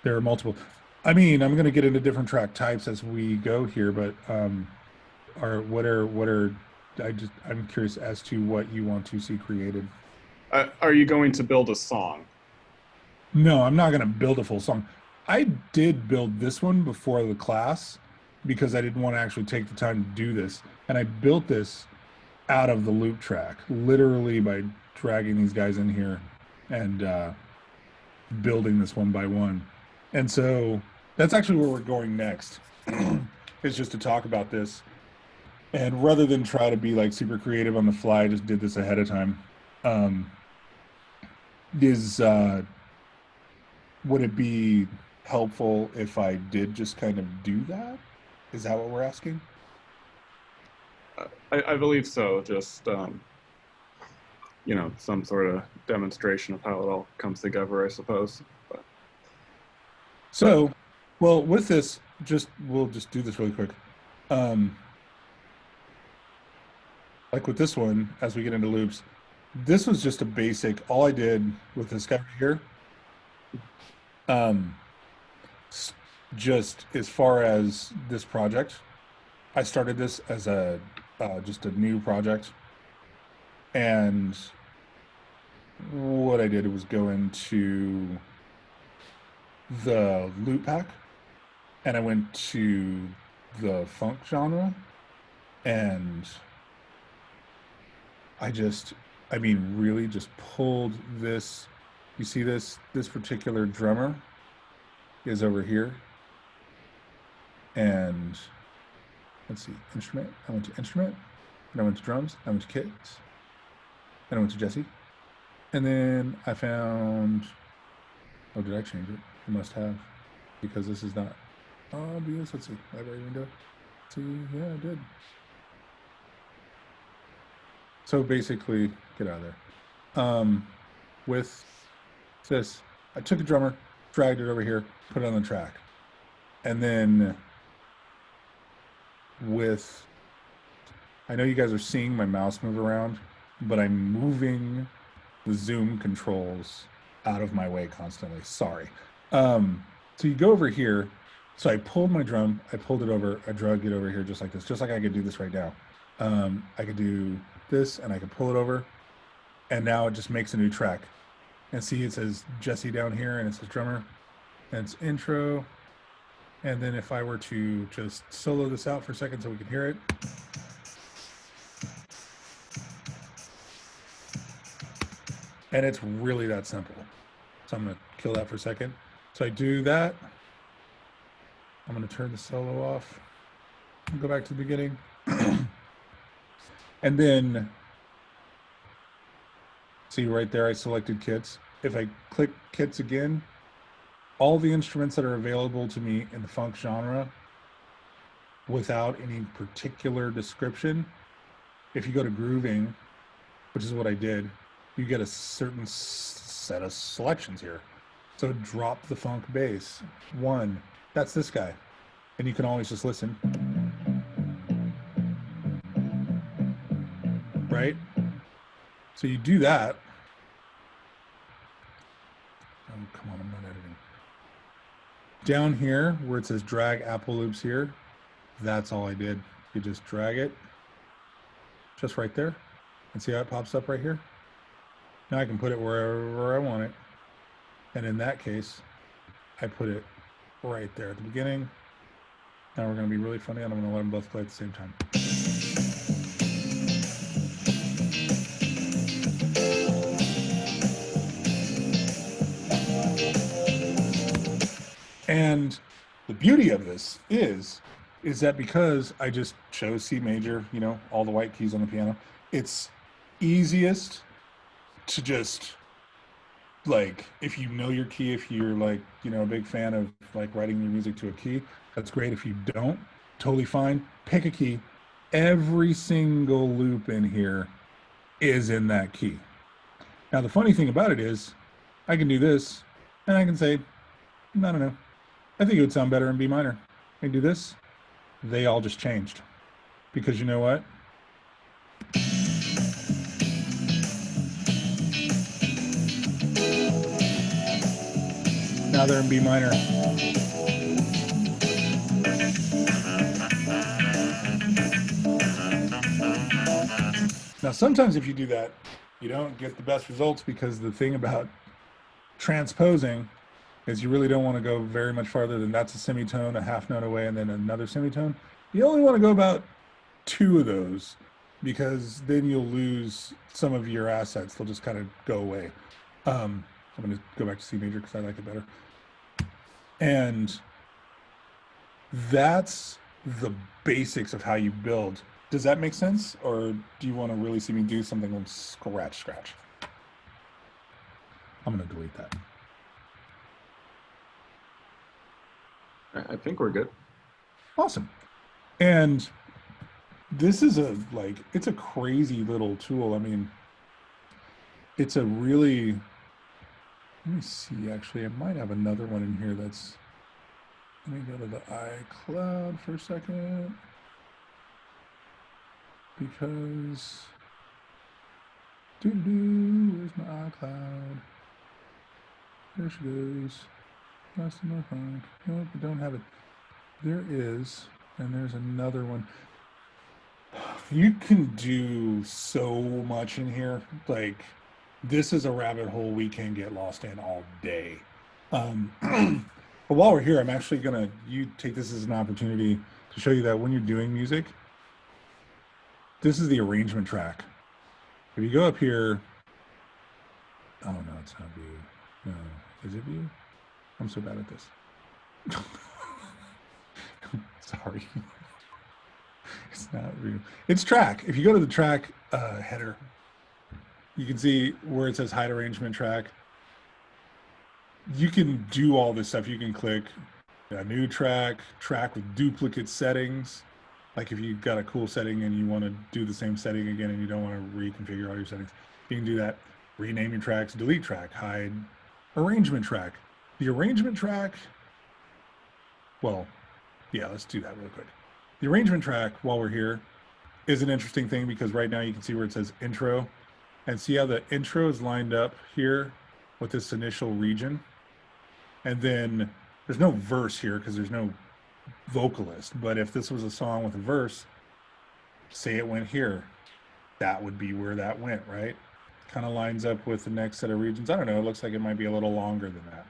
There are multiple. I mean, I'm going to get into different track types as we go here, but um, are what are what are I just I'm curious as to what you want to see created. Uh, are you going to build a song? No, I'm not going to build a full song. I did build this one before the class because I didn't want to actually take the time to do this, and I built this out of the loop track, literally by dragging these guys in here and uh, building this one by one. And so that's actually where we're going next. [CLEARS THROAT] is just to talk about this. And rather than try to be like super creative on the fly, I just did this ahead of time. Um, is uh, would it be helpful if I did just kind of do that? Is that what we're asking? I, I believe so. Just um, you know, some sort of demonstration of how it all comes together, I suppose. But. So, well, with this, just we'll just do this really quick. Um, like with this one, as we get into loops, this was just a basic. All I did with this guy right here, um, just as far as this project, I started this as a uh, just a new project, and what I did was go into the loop pack, and I went to the funk genre, and I just, I mean, really just pulled this. You see this? This particular drummer is over here. And let's see, instrument. I went to instrument. Then I went to drums. I went to kits. Then I went to Jesse. And then I found. Oh, did I change it? Must have. Because this is not obvious. Let's see. Library window. See, yeah, I did. So basically, get out of there. Um, with this, I took a drummer, dragged it over here, put it on the track. And then with, I know you guys are seeing my mouse move around, but I'm moving the zoom controls out of my way constantly. Sorry. Um, so you go over here. So I pulled my drum, I pulled it over, I dragged it over here just like this, just like I could do this right now. Um, I could do this and I could pull it over and now it just makes a new track. And see it says Jesse down here and it says drummer and it's intro. And then if I were to just solo this out for a second so we can hear it. And it's really that simple. So I'm gonna kill that for a second. So I do that. I'm gonna turn the solo off. Go back to the beginning. [CLEARS THROAT] And then, see right there, I selected kits. If I click kits again, all the instruments that are available to me in the funk genre without any particular description, if you go to grooving, which is what I did, you get a certain set of selections here. So drop the funk bass. One, that's this guy. And you can always just listen. right? So you do that. Oh, come on, I'm not editing. Down here where it says drag Apple loops here, that's all I did. You just drag it just right there and see how it pops up right here. Now I can put it wherever I want it. And in that case, I put it right there at the beginning. Now we're going to be really funny and I'm going to let them both play at the same time. And the beauty of this is, is that because I just chose C major, you know, all the white keys on the piano, it's easiest to just like if you know your key, if you're like, you know, a big fan of like writing your music to a key, that's great. If you don't, totally fine. Pick a key. Every single loop in here is in that key. Now the funny thing about it is I can do this and I can say, I don't know. I think it would sound better in B minor. I can do this. They all just changed. Because you know what? Now in B minor. Now, sometimes if you do that, you don't get the best results because the thing about transposing is you really don't want to go very much farther than that's a semitone, a half note away, and then another semitone. You only want to go about two of those because then you'll lose some of your assets. They'll just kind of go away. Um, I'm going to go back to C major because I like it better. And that's the basics of how you build. Does that make sense? Or do you want to really see me do something from scratch, scratch? I'm going to delete that. I I think we're good. Awesome. And this is a like it's a crazy little tool. I mean, it's a really let me see actually. I might have another one in here that's let me go to the iCloud for a second. because doo doo where's my iCloud? There she goes. In my phone. Nope, I don't have it. There is, and there's another one. You can do so much in here. Like, this is a rabbit hole we can get lost in all day. Um, [CLEARS THROAT] but while we're here, I'm actually gonna you take this as an opportunity to show you that when you're doing music, this is the arrangement track. If you go up here, oh no, it's not view. No, is it view? I'm so bad at this. [LAUGHS] Sorry. [LAUGHS] it's not view. It's track. If you go to the track uh, header, you can see where it says hide arrangement track. You can do all this stuff. You can click a new track, track with duplicate settings. Like if you've got a cool setting and you want to do the same setting again and you don't want to reconfigure all your settings, you can do that. Rename your tracks, delete track, hide arrangement track. The arrangement track, well, yeah, let's do that real quick. The arrangement track, while we're here, is an interesting thing because right now you can see where it says intro and see how the intro is lined up here with this initial region. And then there's no verse here because there's no vocalist. But if this was a song with a verse, say it went here, that would be where that went, right? Kind of lines up with the next set of regions. I don't know. It looks like it might be a little longer than that.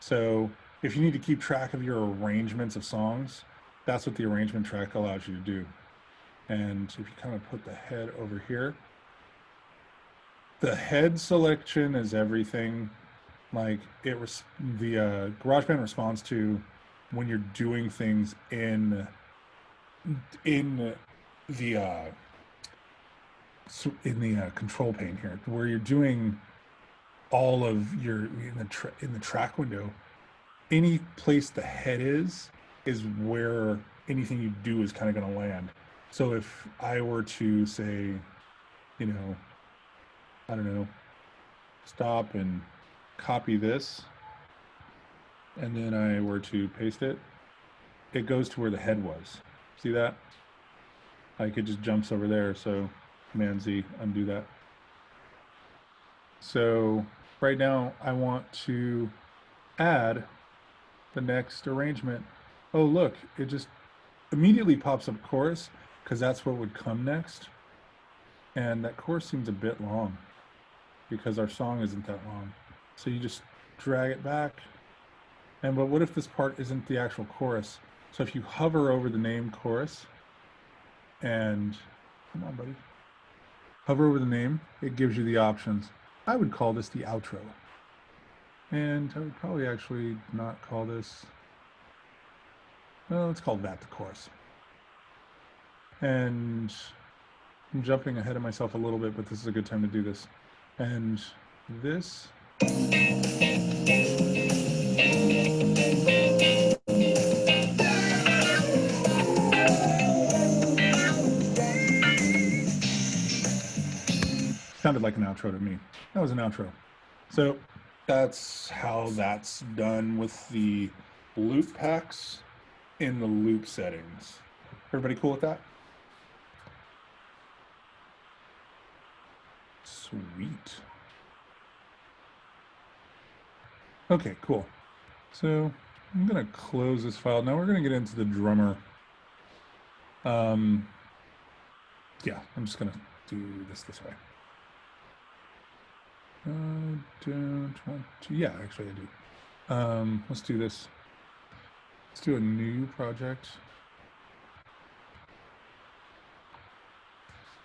So if you need to keep track of your arrangements of songs, that's what the arrangement track allows you to do. And if you kind of put the head over here, the head selection is everything. Like it, res- the uh, GarageBand responds to when you're doing things in in the uh, in the uh, control pane here, where you're doing all of your in the in the track window. Any place the head is is where anything you do is kind of going to land. So if I were to say, you know, I don't know, stop and copy this, and then I were to paste it, it goes to where the head was. See that? Like it just jumps over there. So Command Z, undo that. So right now I want to add the next arrangement. Oh, look, it just immediately pops up chorus because that's what would come next. And that chorus seems a bit long because our song isn't that long. So you just drag it back. And but what if this part isn't the actual chorus? So if you hover over the name chorus and come on, buddy, hover over the name, it gives you the options. I would call this the outro. And I would probably actually not call this, well, let's call that the chorus. And I'm jumping ahead of myself a little bit, but this is a good time to do this. And this sounded like an outro to me. That was an outro. So that's how that's done with the loop packs in the loop settings. Everybody cool with that? Sweet. Okay, cool. So I'm gonna close this file. Now we're gonna get into the drummer. Um, yeah, I'm just gonna do this this way. Uh, don't want to, yeah, actually I do. Um, let's do this. Let's do a new project.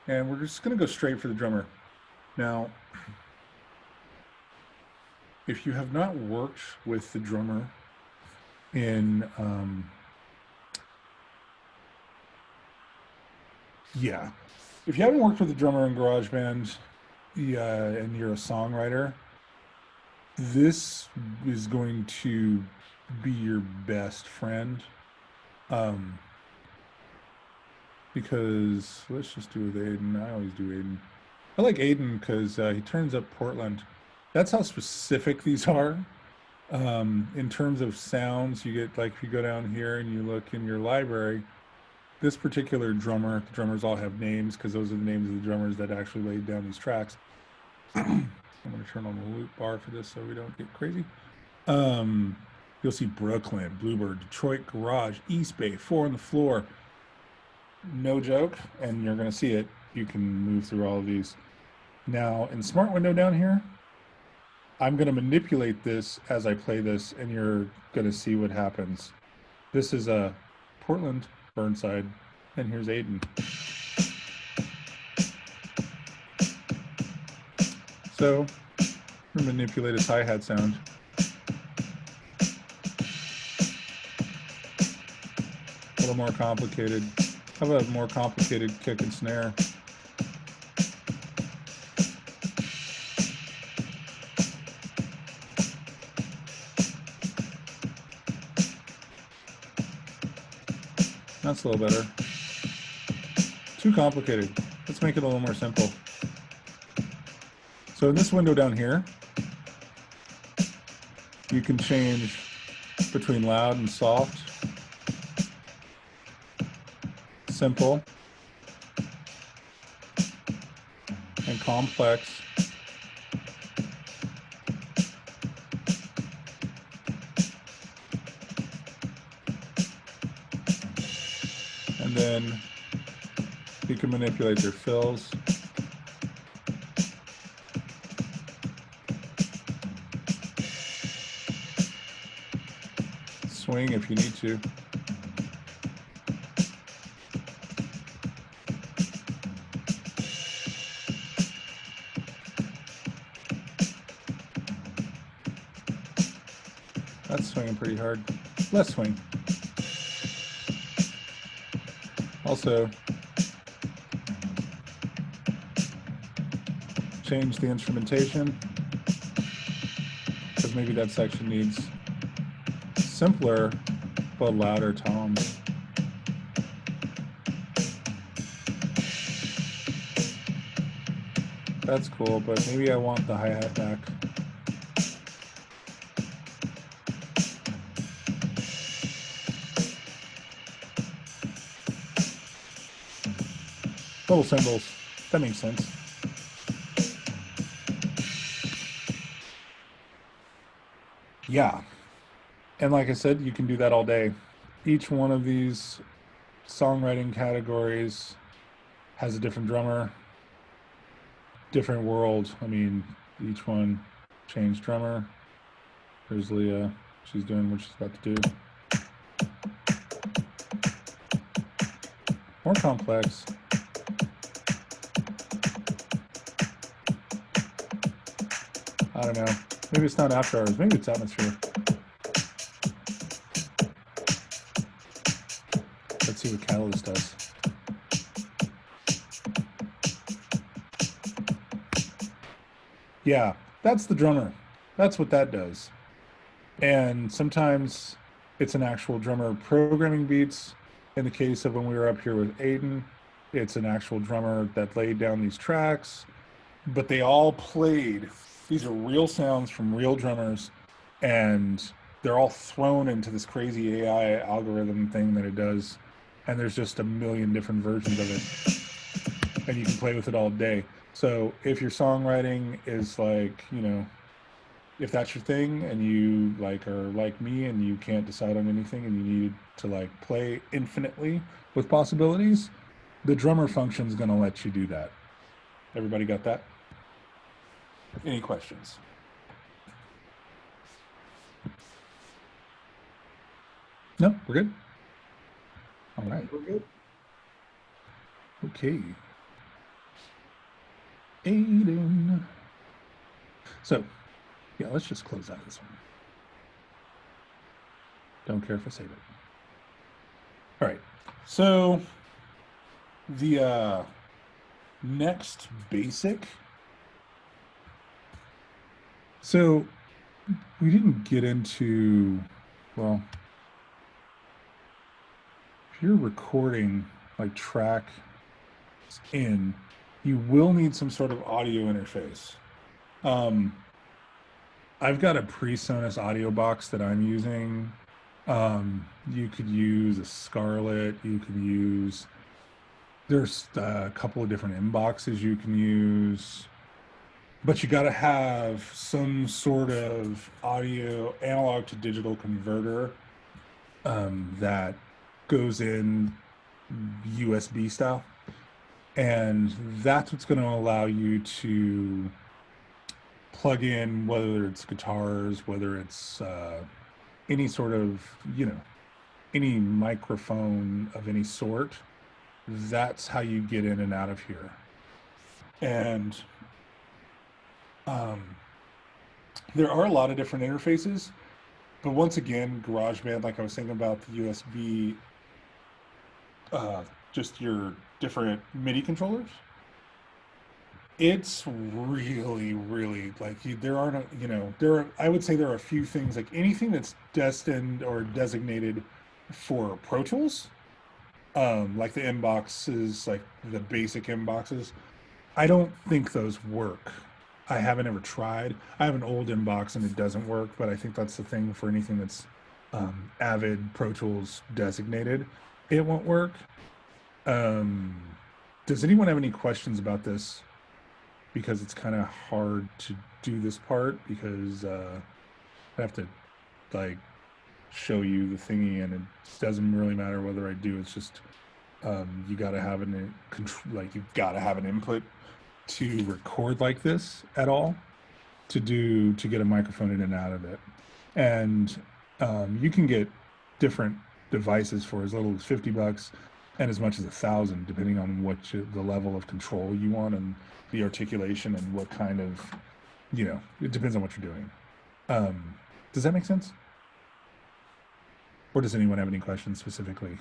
And we're just gonna go straight for the drummer. Now, if you have not worked with the drummer in, um, yeah, if you haven't worked with the drummer in GarageBand, yeah, and you're a songwriter, this is going to be your best friend. Um, because let's just do with Aidan. I always do Aidan. I like Aidan because uh, he turns up Portland. That's how specific [LAUGHS] these are. Um, in terms of sounds, you get like if you go down here and you look in your library, this particular drummer, the drummers all have names because those are the names of the drummers that actually laid down these tracks. [CLEARS THROAT] I'm going to turn on the loop bar for this so we don't get crazy. Um, you'll see Brooklyn, Bluebird, Detroit Garage, East Bay, Four on the Floor. No joke, and you're going to see it. You can move through all of these. Now, in Smart Window down here, I'm going to manipulate this as I play this, and you're going to see what happens. This is a Portland, Burnside, and here's Aidan. So, manipulate his hi-hat sound. A little more complicated. How about a more complicated kick and snare? A little better. Too complicated. Let's make it a little more simple. So in this window down here, you can change between loud and soft, simple, and complex. Then you can manipulate your fills. Swing if you need to. That's swinging pretty hard. Less swing. Also, change the instrumentation because maybe that section needs simpler but louder tones. That's cool, but maybe I want the hi-hat back. Little cymbals. That makes sense. Yeah. And like I said, you can do that all day. Each one of these songwriting categories has a different drummer, different world. I mean, each one changed drummer. There's Leah. She's doing what she's about to do. More complex. I don't know. Maybe it's not after hours. Maybe it's atmosphere. Let's see what Catalyst does. Yeah, that's the drummer. That's what that does. And sometimes it's an actual drummer programming beats. In the case of when we were up here with Aidan, it's an actual drummer that laid down these tracks, but they all played these are real sounds from real drummers and they're all thrown into this crazy AI algorithm thing that it does. And there's just a million different versions of it. And you can play with it all day. So if your songwriting is like, you know, if that's your thing and you like are like me and you can't decide on anything and you need to like play infinitely with possibilities, the drummer function is going to let you do that. Everybody got that? Any questions? No, we're good. All right. We're good. Okay. Aidan. So, yeah, let's just close out this one. Don't care if I save it. All right. So, the uh, next basic so we didn't get into, well, if you're recording like track in, you will need some sort of audio interface. Um, I've got a PreSonus AudioBox that I'm using Um, you could use a Scarlett. You could use. There's a couple of different Mboxes you can use, but you got to have some sort of audio analog to digital converter um, that goes in USB style, and that's what's going to allow you to plug in whether it's guitars, whether it's uh, any sort of, you know, any microphone of any sort, that's how you get in and out of here. And um, there are a lot of different interfaces, but once again, GarageBand, like I was saying about the USB, uh, just your different MIDI controllers it's really really like you, there aren't you know there are i would say there are a few things like anything that's destined or designated for pro tools um like the Mboxes like the basic Mboxes i don't think those work i haven't ever tried i have an old Mbox and it doesn't work but i think that's the thing for anything that's um, avid pro tools designated it won't work um does anyone have any questions about this because it's kind of hard to do this part because uh, I have to like show you the thingy and it doesn't really matter whether I do. It's just um, you got to have an control, like you've got to have an input to record like this at all to do to get a microphone in and out of it. And um, you can get different devices for as little as 50 bucks and as much as a thousand, depending on what you, the level of control you want and the articulation and what kind of, you know, it depends on what you're doing. Um, does that make sense? Or does anyone have any questions specifically?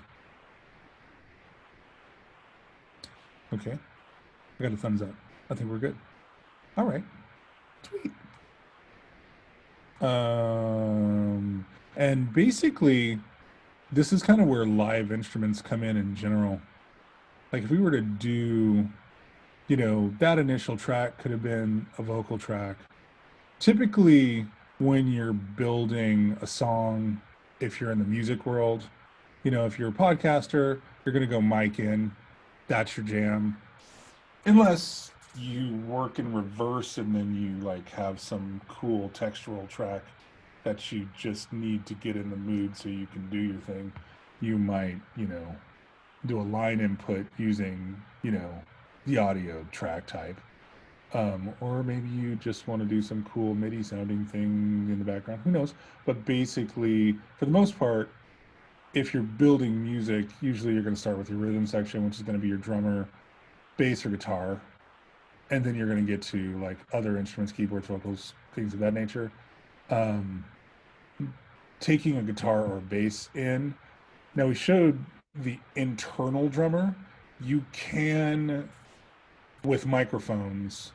Okay. I got a thumbs up. I think we're good. All right. Sweet. Um, and basically, this is kind of where live instruments come in in general. Like if we were to do you know, that initial track could have been a vocal track. Typically, when you're building a song, if you're in the music world, you know, if you're a podcaster, you're going to go mic in. That's your jam. Unless you work in reverse and then you like have some cool textural track that you just need to get in the mood so you can do your thing. You might, you know, do a line input using, you know, the audio track type. Um, or maybe you just want to do some cool MIDI sounding thing in the background. Who knows? But basically, for the most part, if you're building music, usually you're going to start with your rhythm section, which is going to be your drummer, bass, or guitar. And then you're going to get to like other instruments, keyboards, vocals, things of that nature. Um, taking a guitar or bass in. Now, we showed the internal drummer. You can with microphones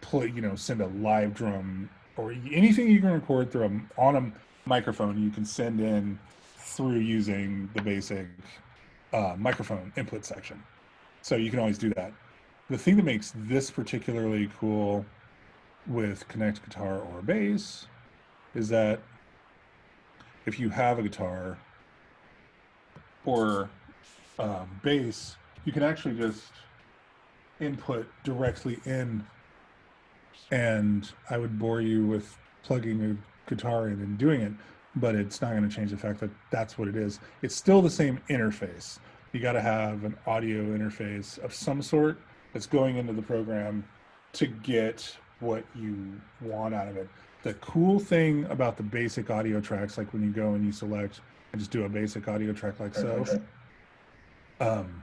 play you know send a live drum or anything you can record through a, on a microphone you can send in through using the basic uh, microphone input section so you can always do that the thing that makes this particularly cool with connect guitar or bass is that if you have a guitar or um, bass you can actually just input directly in and I would bore you with plugging a guitar in and doing it, but it's not going to change the fact that that's what it is. It's still the same interface. You got to have an audio interface of some sort that's going into the program to get what you want out of it. The cool thing about the basic audio tracks, like when you go and you select and just do a basic audio track like so, um,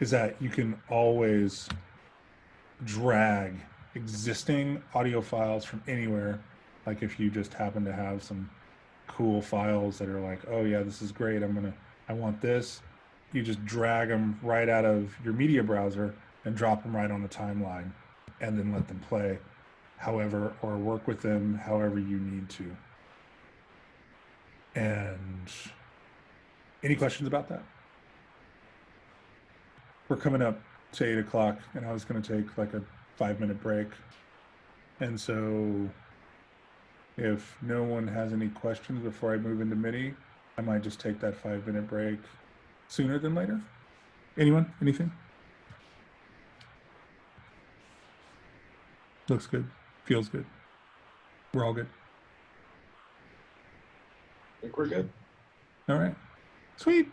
is that you can always drag existing audio files from anywhere. Like if you just happen to have some cool files that are like, oh yeah, this is great. I'm gonna, I want this. You just drag them right out of your media browser and drop them right on the timeline and then let them play however, or work with them however you need to. And any questions about that? we're coming up to eight o'clock and I was going to take like a five minute break. And so if no one has any questions before I move into MIDI, I might just take that five minute break sooner than later. Anyone? Anything? Looks good. Feels good. We're all good. I think we're good. All right. Sweet.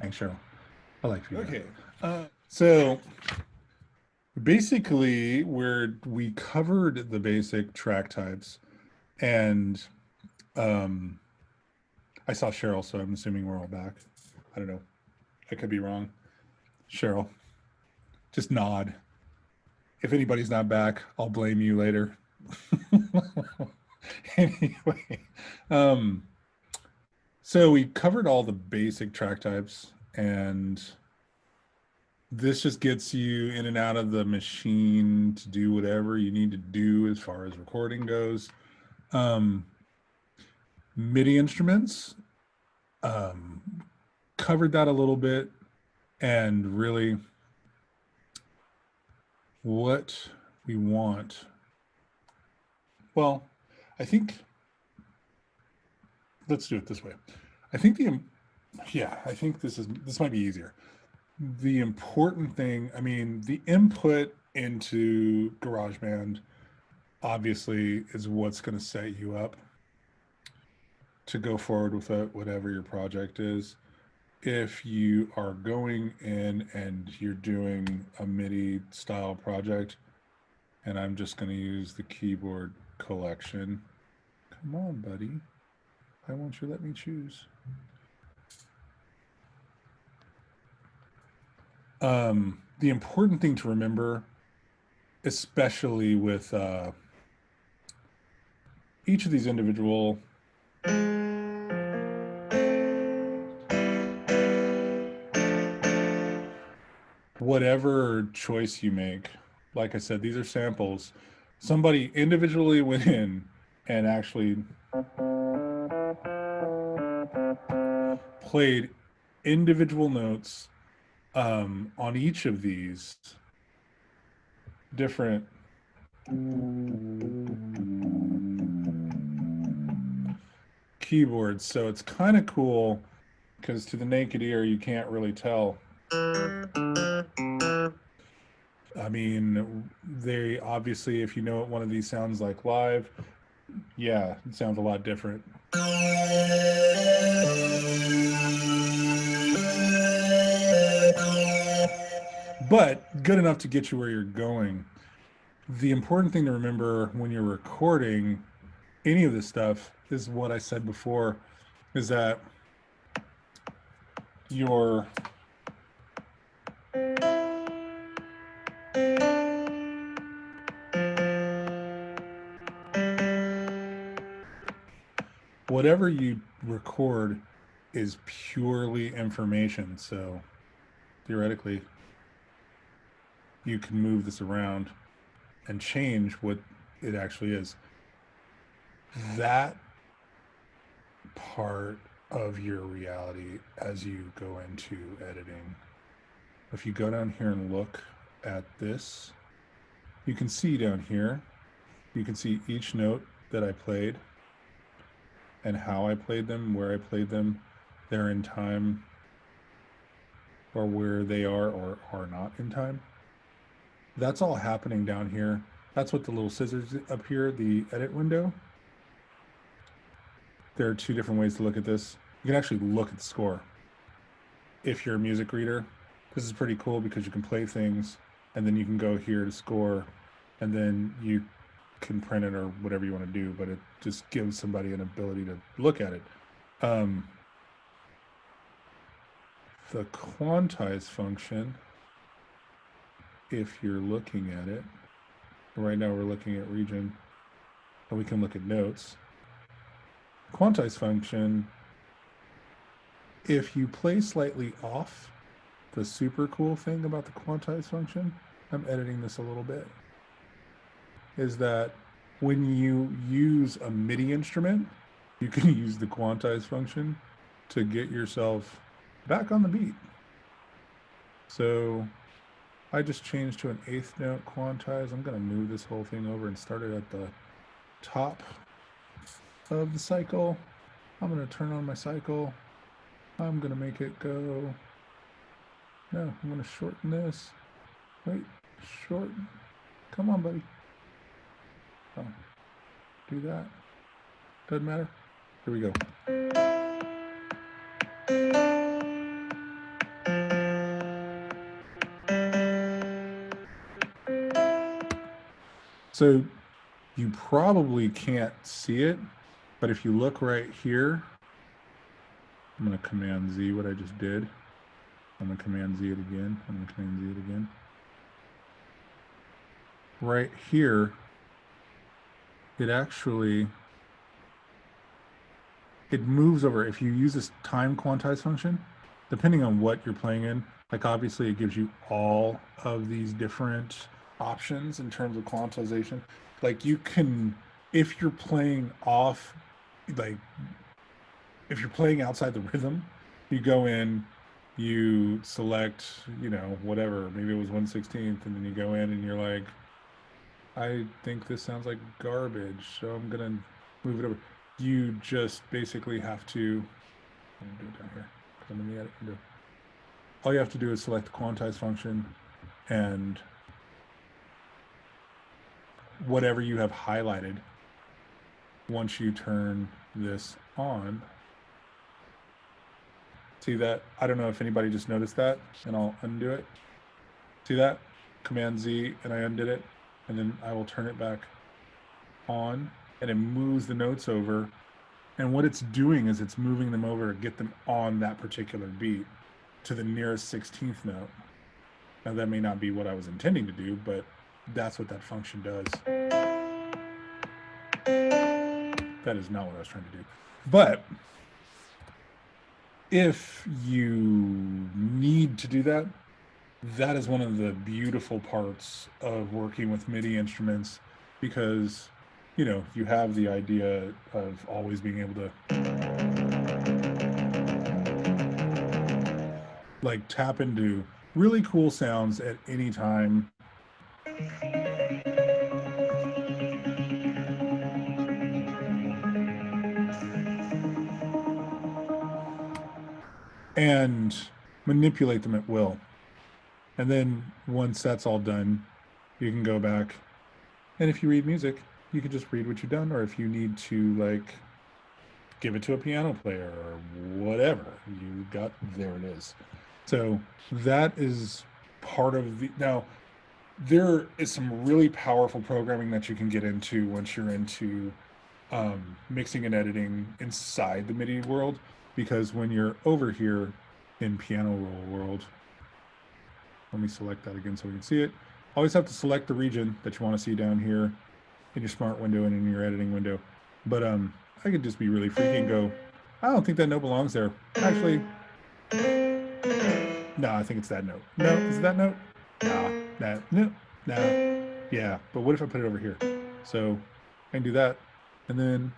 Thanks, Cheryl. I like you. Okay. Uh, so basically, where we covered the basic track types, and um, I saw Cheryl, so I'm assuming we're all back. I don't know. I could be wrong. Cheryl, just nod. If anybody's not back, I'll blame you later. [LAUGHS] anyway, um, so we covered all the basic track types and this just gets you in and out of the machine to do whatever you need to do as far as recording goes. Um, MIDI instruments, um, covered that a little bit and really what we want. Well, I think, let's do it this way. I think the, yeah, I think this is, this might be easier the important thing, I mean, the input into GarageBand obviously is what's going to set you up to go forward with it, whatever your project is. If you are going in and you're doing a MIDI style project, and I'm just going to use the keyboard collection. Come on, buddy. Why won't you let me choose? um, the important thing to remember, especially with uh, each of these individual whatever choice you make, like I said, these are samples. Somebody individually [LAUGHS] went in and actually played individual notes um, on each of these different keyboards. So it's kind of cool because to the naked ear, you can't really tell. I mean, they obviously, if you know what one of these sounds like live, yeah, it sounds a lot different. but good enough to get you where you're going. The important thing to remember when you're recording any of this stuff is what I said before is that your whatever you record is purely information. So theoretically, you can move this around and change what it actually is. That part of your reality as you go into editing. If you go down here and look at this, you can see down here, you can see each note that I played and how I played them, where I played them, they're in time or where they are or are not in time. That's all happening down here. That's what the little scissors up here, the edit window. There are two different ways to look at this. You can actually look at the score. If you're a music reader, this is pretty cool because you can play things and then you can go here to score and then you can print it or whatever you want to do, but it just gives somebody an ability to look at it. Um, the quantize function if you're looking at it, right now we're looking at region, and we can look at notes. Quantize function, if you play slightly off, the super cool thing about the quantize function, I'm editing this a little bit, is that when you use a MIDI instrument, you can [LAUGHS] use the quantize function to get yourself back on the beat. So I just changed to an eighth note quantize. I'm going to move this whole thing over and start it at the top of the cycle. I'm going to turn on my cycle I'm gonna make it go. No, I'm gonna shorten this. Wait, shorten. Come on, buddy. Do that. Doesn't matter. Here we go. So you probably can't see it, but if you look right here, I'm going to command Z what I just did. I'm going to command Z it again. I'm going to command Z it again. Right here, it actually, it moves over. If you use this time quantize function, depending on what you're playing in, like obviously it gives you all of these different options in terms of quantization. Like you can, if you're playing off, like if you're playing outside the rhythm, you go in, you select, you know, whatever, maybe it was 116th, and then you go in and you're like, I think this sounds like garbage, so I'm gonna move it over. You just basically have to, I'm do it down here, come in the edit window. All you have to do is select the quantize function and whatever you have highlighted once you turn this on. See that? I don't know if anybody just noticed that, and I'll undo it. See that? Command Z, and I undid it, and then I will turn it back on, and it moves the notes over. And what it's doing is it's moving them over to get them on that particular beat to the nearest 16th note. Now, that may not be what I was intending to do, but that's what that function does. That is not what I was trying to do. But if you need to do that, that is one of the beautiful parts of working with MIDI instruments because, you know, you have the idea of always being able to like tap into really cool sounds at any time and manipulate them at will. And then once that's all done, you can go back. And if you read music, you can just read what you've done. Or if you need to like give it to a piano player or whatever, you got there it is. So that is part of the now there is some really powerful programming that you can get into once you're into um, mixing and editing inside the MIDI world because when you're over here in piano roll world, let me select that again so we can see it. Always have to select the region that you want to see down here in your smart window and in your editing window. But um, I could just be really freaky and go, I don't think that note belongs there. Actually, no, I think it's that note. No, is it that note? Nah, that, no, no. Yeah, but what if I put it over here? So I can do that. And then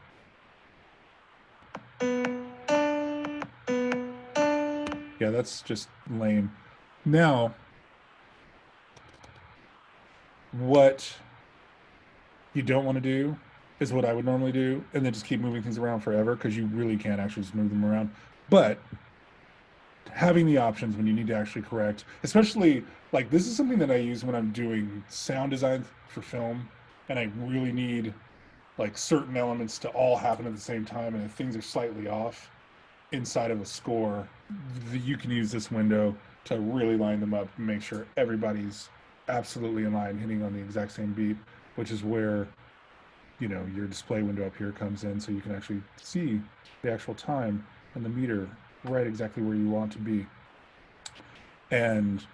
Yeah, that's just lame. Now, what you don't want to do is what I would normally do, and then just keep moving things around forever because you really can't actually just move them around. But having the options when you need to actually correct, especially like this is something that I use when I'm doing sound design for film, and I really need like certain elements to all happen at the same time, and if things are slightly off inside of a score, you can use this window to really line them up and make sure everybody's absolutely in line, hitting on the exact same beat, which is where you know your display window up here comes in, so you can actually see the actual time and the meter right exactly where you want to be. And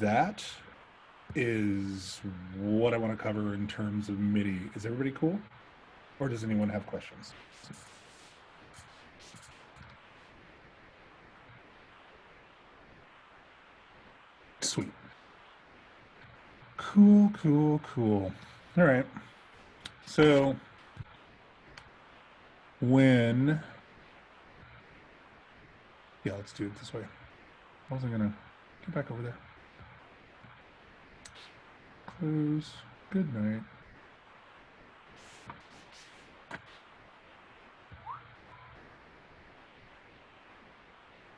that is what I want to cover in terms of MIDI. Is everybody cool? Or does anyone have questions? Sweet. Cool, cool, cool. All right. So when, yeah, let's do it this way. I wasn't gonna get back over there. Close. Good night.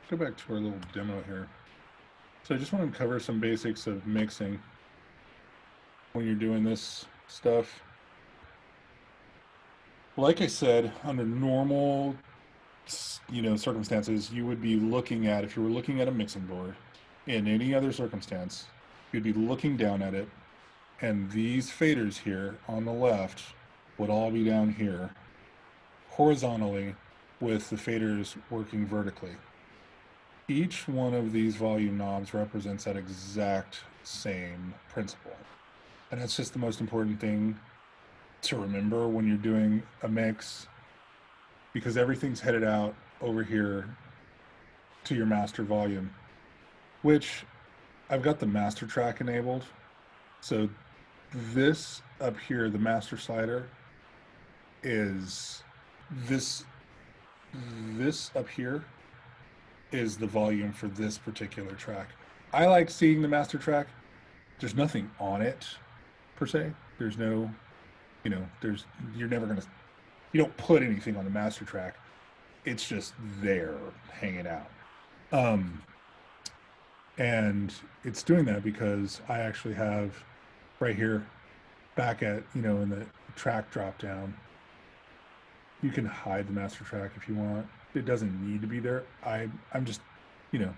go back to our little demo here. So I just want to cover some basics of mixing when you're doing this stuff. Like I said, under normal, you know, circumstances, you would be looking at, if you were looking at a mixing board in any other circumstance, you'd be looking down at it and these faders here on the left would all be down here horizontally with the faders working vertically. Each one of these volume knobs represents that exact same principle. And that's just the most important thing to remember when you're doing a mix because everything's headed out over here to your master volume, which I've got the master track enabled. So this up here, the master slider, is this this up here is the volume for this particular track. I like seeing the master track. There's nothing on it per se. There's no, you know, there's you're never gonna you don't put anything on the master track. It's just there hanging out. Um and it's doing that because I actually have right here back at, you know, in the track drop down. You can hide the master track if you want. It doesn't need to be there. I I'm just, you know,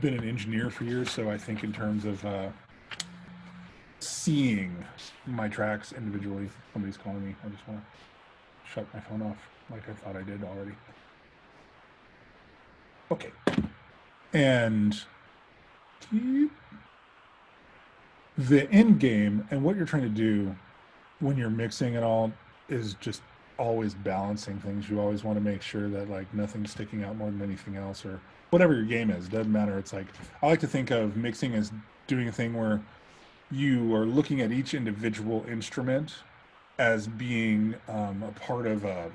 been an engineer for years, so I think in terms of uh, seeing my tracks individually. Somebody's calling me. I just want to shut my phone off like I thought I did already. Okay. And the end game and what you're trying to do when you're mixing it all is just always balancing things. You always want to make sure that like nothing's sticking out more than anything else or whatever your game is. Doesn't matter. It's like I like to think of mixing as doing a thing where you are looking at each individual instrument as being um, a part of a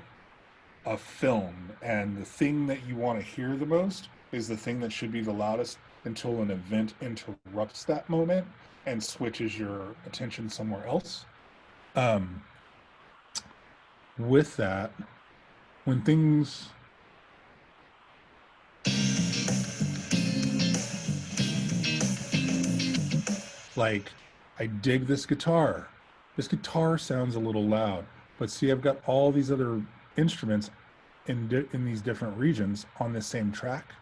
a film, and the thing that you want to hear the most is the thing that should be the loudest until an event interrupts that moment and switches your attention somewhere else. Um, with that, when things like I dig this guitar. This guitar sounds a little loud, but see, I've got all these other instruments in in these different regions on this same track.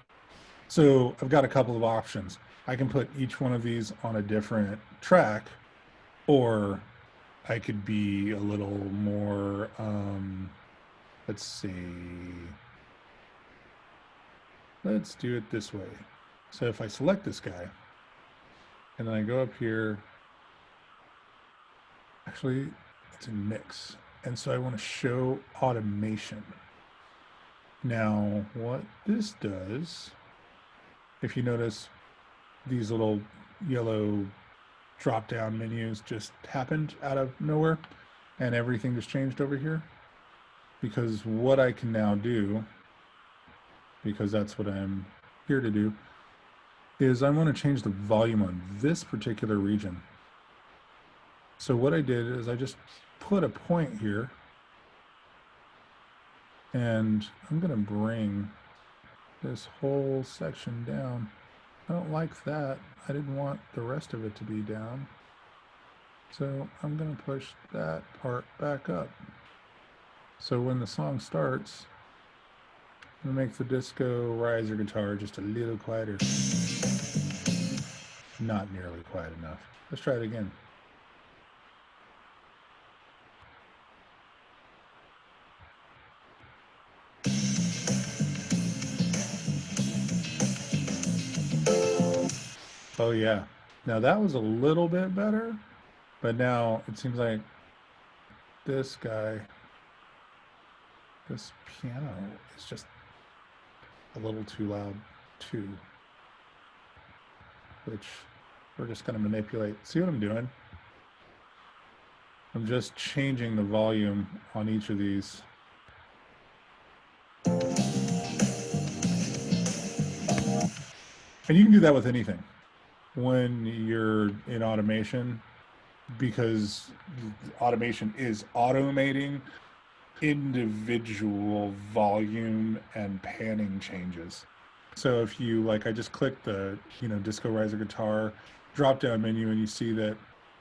So I've got a couple of options. I can put each one of these on a different track, or I could be a little more. Um, let's see. Let's do it this way. So if I select this guy, and then I go up here. Actually it's a mix. And so i want to show automation. Now what this does if you notice these little yellow drop down menus just happened out of nowhere and everything just changed over here. Because what i can now do because that's what i'm here to do is i want to change the volume on this particular region so what I did is I just put a point here and I'm going to bring this whole section down. I don't like that. I didn't want the rest of it to be down. So I'm going to push that part back up. So when the song starts, I'm going to make the disco riser guitar just a little quieter. Not nearly quiet enough. Let's try it again. Oh yeah. Now that was a little bit better, but now it seems like this guy, this piano is just a little too loud too, which we're just going to manipulate. See what I'm doing? I'm just changing the volume on each of these. And you can do that with anything when you're in automation because automation is automating individual volume and panning changes. So if you like, I just click the you know Disco Riser guitar drop down menu and you see that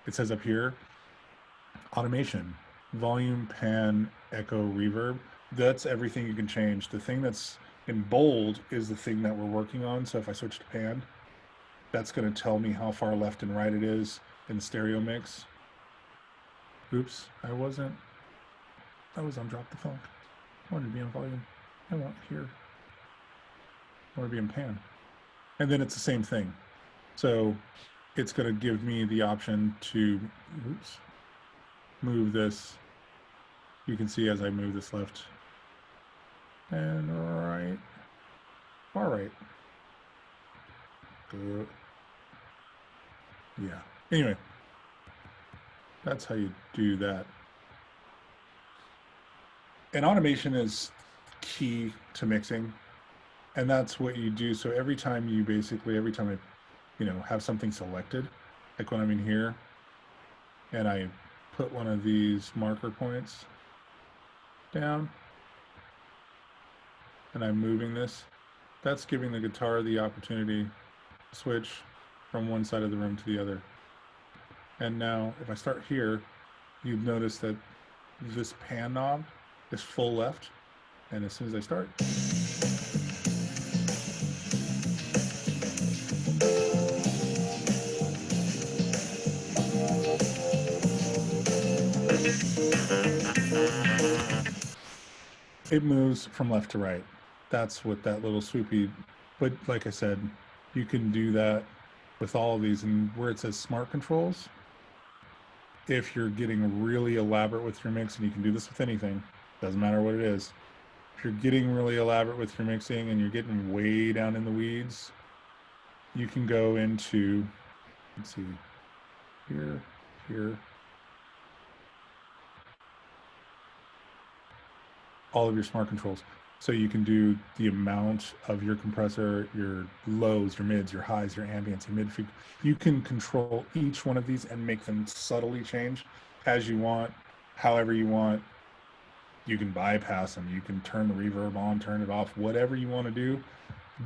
it says up here automation, volume, pan, echo, reverb. That's everything you can change. The thing that's in bold is the thing that we're working on. So if I switch to pan, that's going to tell me how far left and right it is in stereo mix. Oops, I wasn't. I was on drop the funk. I wanted to be on volume. I want here. In pan. And then it's the same thing. So it's going to give me the option to oops, move this. You can see as I move this left and right, far right. Yeah. Anyway, that's how you do that. And automation is key to mixing. And that's what you do. So every time you basically, every time I, you know, have something selected, like when I'm in here and I put one of these marker points down and I'm moving this, that's giving the guitar the opportunity to switch from one side of the room to the other. And now if I start here, you'd notice that this pan knob is full left. And as soon as I start, it moves from left to right. That's what that little swoopy, but like I said, you can do that with all of these and where it says smart controls, if you're getting really elaborate with your mix, and you can do this with anything, doesn't matter what it is. If you're getting really elaborate with your mixing and you're getting way down in the weeds, you can go into, let's see, here, here, all of your smart controls. So you can do the amount of your compressor, your lows, your mids, your highs, your ambience, your mid freq. You can control each one of these and make them subtly change as you want, however you want. You can bypass them. You can turn the reverb on, turn it off, whatever you want to do.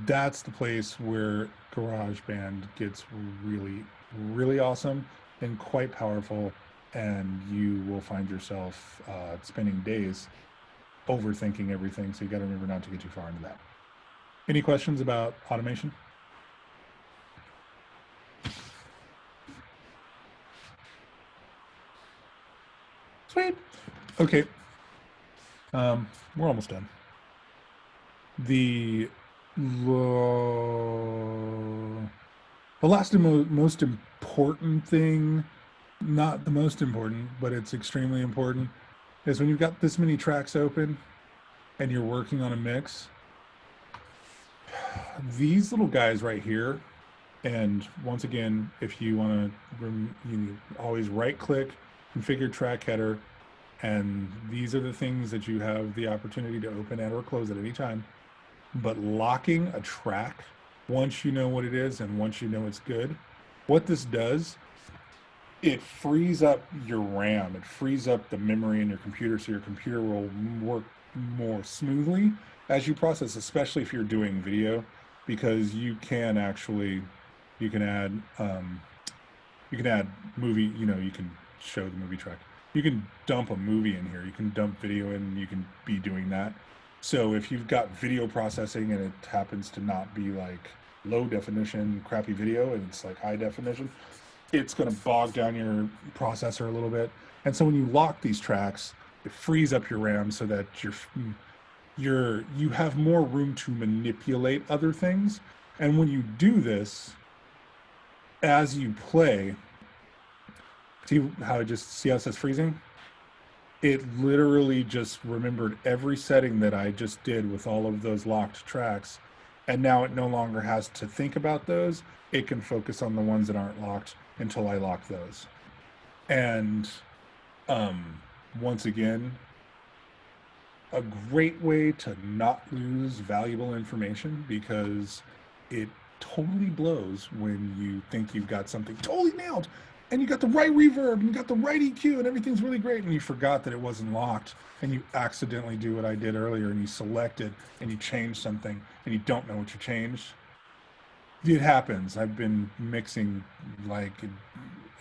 That's the place where GarageBand gets really, really awesome and quite powerful. And you will find yourself uh, spending days overthinking everything. So you got to remember not to get too far into that. Any questions about automation? Sweet. Okay. Um, we're almost done. The the last and mo most important thing, not the most important, but it's extremely important, is when you've got this many tracks open and you're working on a mix, these little guys right here, and once again, if you want to, you always right click, configure track header, and these are the things that you have the opportunity to open and or close at any time. But locking a track, once you know what it is and once you know it's good, what this does it frees up your RAM. It frees up the memory in your computer so your computer will work more smoothly as you process, especially if you're doing video, because you can actually, you can add, um, you can add movie, you know, you can show the movie track. You can dump a movie in here. You can dump video in, you can be doing that. So if you've got video processing and it happens to not be like low definition, crappy video, and it's like high definition, it's going to bog down your processor a little bit. And so when you lock these tracks, it frees up your RAM so that you're mm, you're you have more room to manipulate other things. And when you do this, as you play, see how it just see how it says freezing? It literally just remembered every setting that I just did with all of those locked tracks. And now it no longer has to think about those. It can focus on the ones that aren't locked until I lock those. And um, once again, a great way to not lose valuable information because it totally blows when you think you've got something totally nailed and you got the right reverb, and you got the right EQ, and everything's really great, and you forgot that it wasn't locked, and you accidentally do what I did earlier, and you select it, and you change something, and you don't know what you changed. It happens. I've been mixing like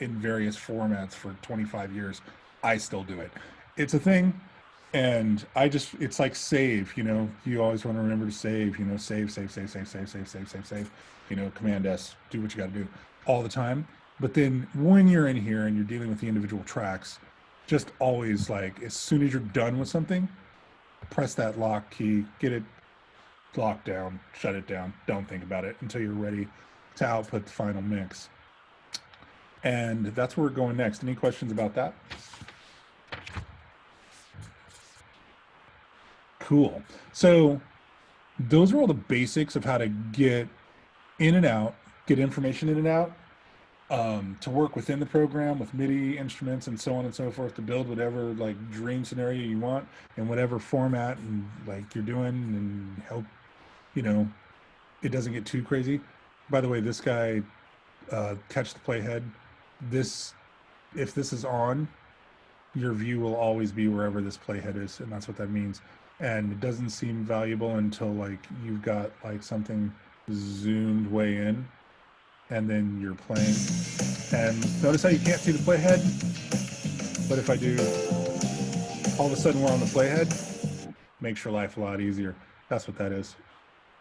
in, various formats for 25 years. I still do it. It's a thing and I just it's like save, you know, you always want to remember to save, you know, save, save, save, save, save, save, save, save, save, you know, command S, do what you got to do all the time. But then when you're in here and you're dealing with the individual tracks, just always like as soon as you're done with something, press that lock key, get it locked down, shut it down, don't think about it until you're ready to output the final mix. And that's where we're going next. Any questions about that? Cool. So those are all the basics of how to get in and out, get information in and out, um, to work within the program with MIDI instruments and so on and so forth to build whatever like dream scenario you want in whatever format and like you're doing and help, you know, it doesn't get too crazy. By the way, this guy, uh, catch the playhead. This, if this is on, your view will always be wherever this playhead is, and that's what that means and it doesn't seem valuable until like you've got like something zoomed way in and then you're playing and notice how you can't see the playhead but if I do all of a sudden we're on the playhead makes your life a lot easier that's what that is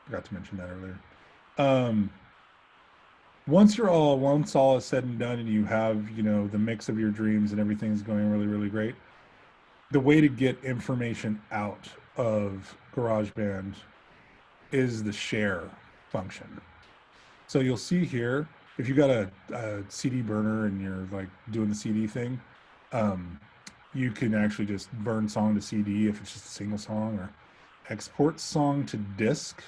forgot to mention that earlier um, once you're all once all is said and done and you have you know the mix of your dreams and everything's going really really great the way to get information out of GarageBand is the share function. So you'll see here, if you've got a, a, CD burner and you're like doing the CD thing, um, you can actually just burn song to CD if it's just a single song or export song to disk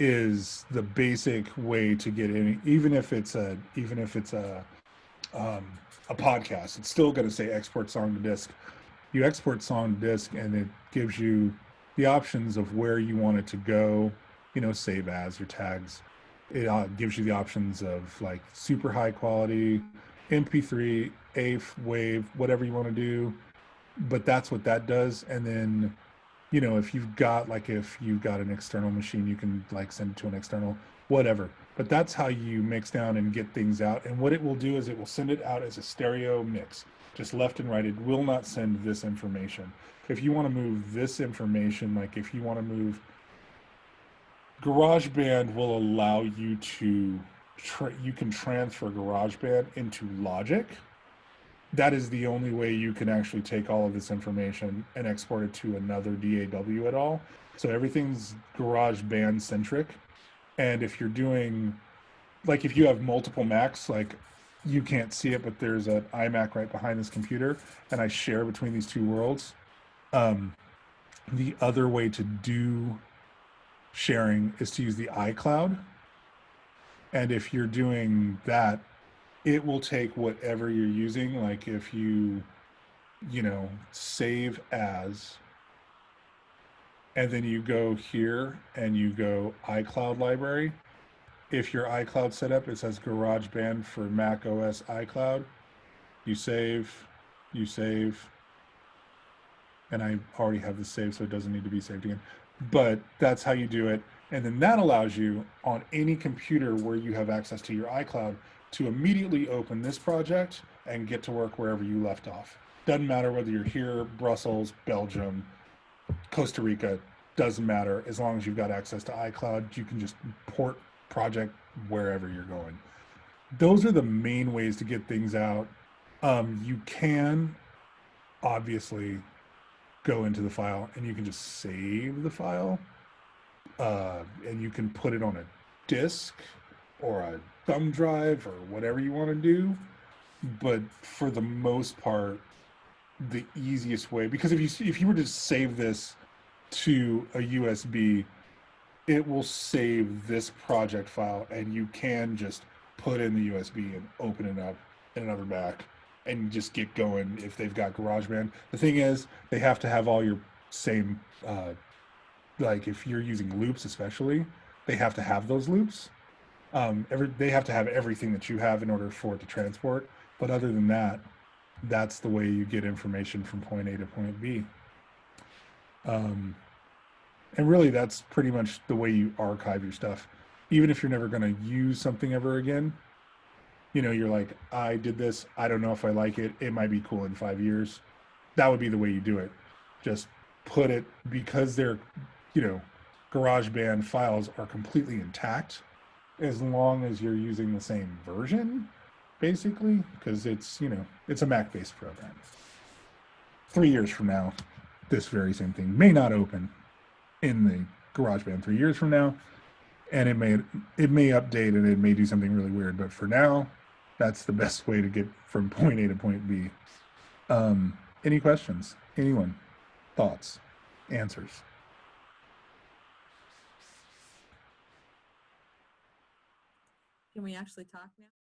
is the basic way to get any, even if it's a, even if it's a, um, a podcast, it's still going to say export song to disk you export song to disk and it gives you the options of where you want it to go, you know, save as your tags. It uh, gives you the options of like super high quality, MP3, AIF, wave whatever you want to do. But that's what that does. And then, you know, if you've got like if you've got an external machine, you can like send it to an external, whatever. But that's how you mix down and get things out. And what it will do is it will send it out as a stereo mix just left and right, it will not send this information. If you want to move this information, like if you want to move, GarageBand will allow you to, you can transfer GarageBand into Logic. That is the only way you can actually take all of this information and export it to another DAW at all. So everything's GarageBand centric. And if you're doing, like if you have multiple Macs, like you can't see it, but there's an iMac right behind this computer, and I share between these two worlds. Um, the other way to do sharing is to use the iCloud. And if you're doing that, it will take whatever you're using. Like if you, you know, save as, and then you go here and you go iCloud library, if your iCloud setup, it says GarageBand for Mac OS iCloud. You save, you save, and I already have this saved, so it doesn't need to be saved again. But that's how you do it. And then that allows you on any computer where you have access to your iCloud to immediately open this project and get to work wherever you left off. Doesn't matter whether you're here, Brussels, Belgium, Costa Rica, doesn't matter. As long as you've got access to iCloud, you can just port project wherever you're going. Those are the main ways to get things out. Um, you can obviously go into the file and you can just save the file uh, and you can put it on a disk or a thumb drive or whatever you want to do. But for the most part, the easiest way, because if you if you were to save this to a USB, it will save this project file and you can just put in the USB and open it up in another Mac and just get going if they've got GarageBand. The thing is, they have to have all your same, uh, like if you're using loops especially, they have to have those loops. Um, every, they have to have everything that you have in order for it to transport. But other than that, that's the way you get information from point A to point B. Um, and really, that's pretty much the way you archive your stuff. Even if you're never going to use something ever again, you know, you're like, I did this. I don't know if I like it. It might be cool in five years. That would be the way you do it. Just put it because they're, you know, GarageBand files are completely intact as long as you're using the same version, basically, because it's, you know, it's a Mac based program. Three years from now, this very same thing may not open in the GarageBand three years from now. And it may it may update and it may do something really weird, but for now, that's the best way to get from point A to point B. Um, any questions? Anyone? Thoughts? Answers? Can we actually talk now?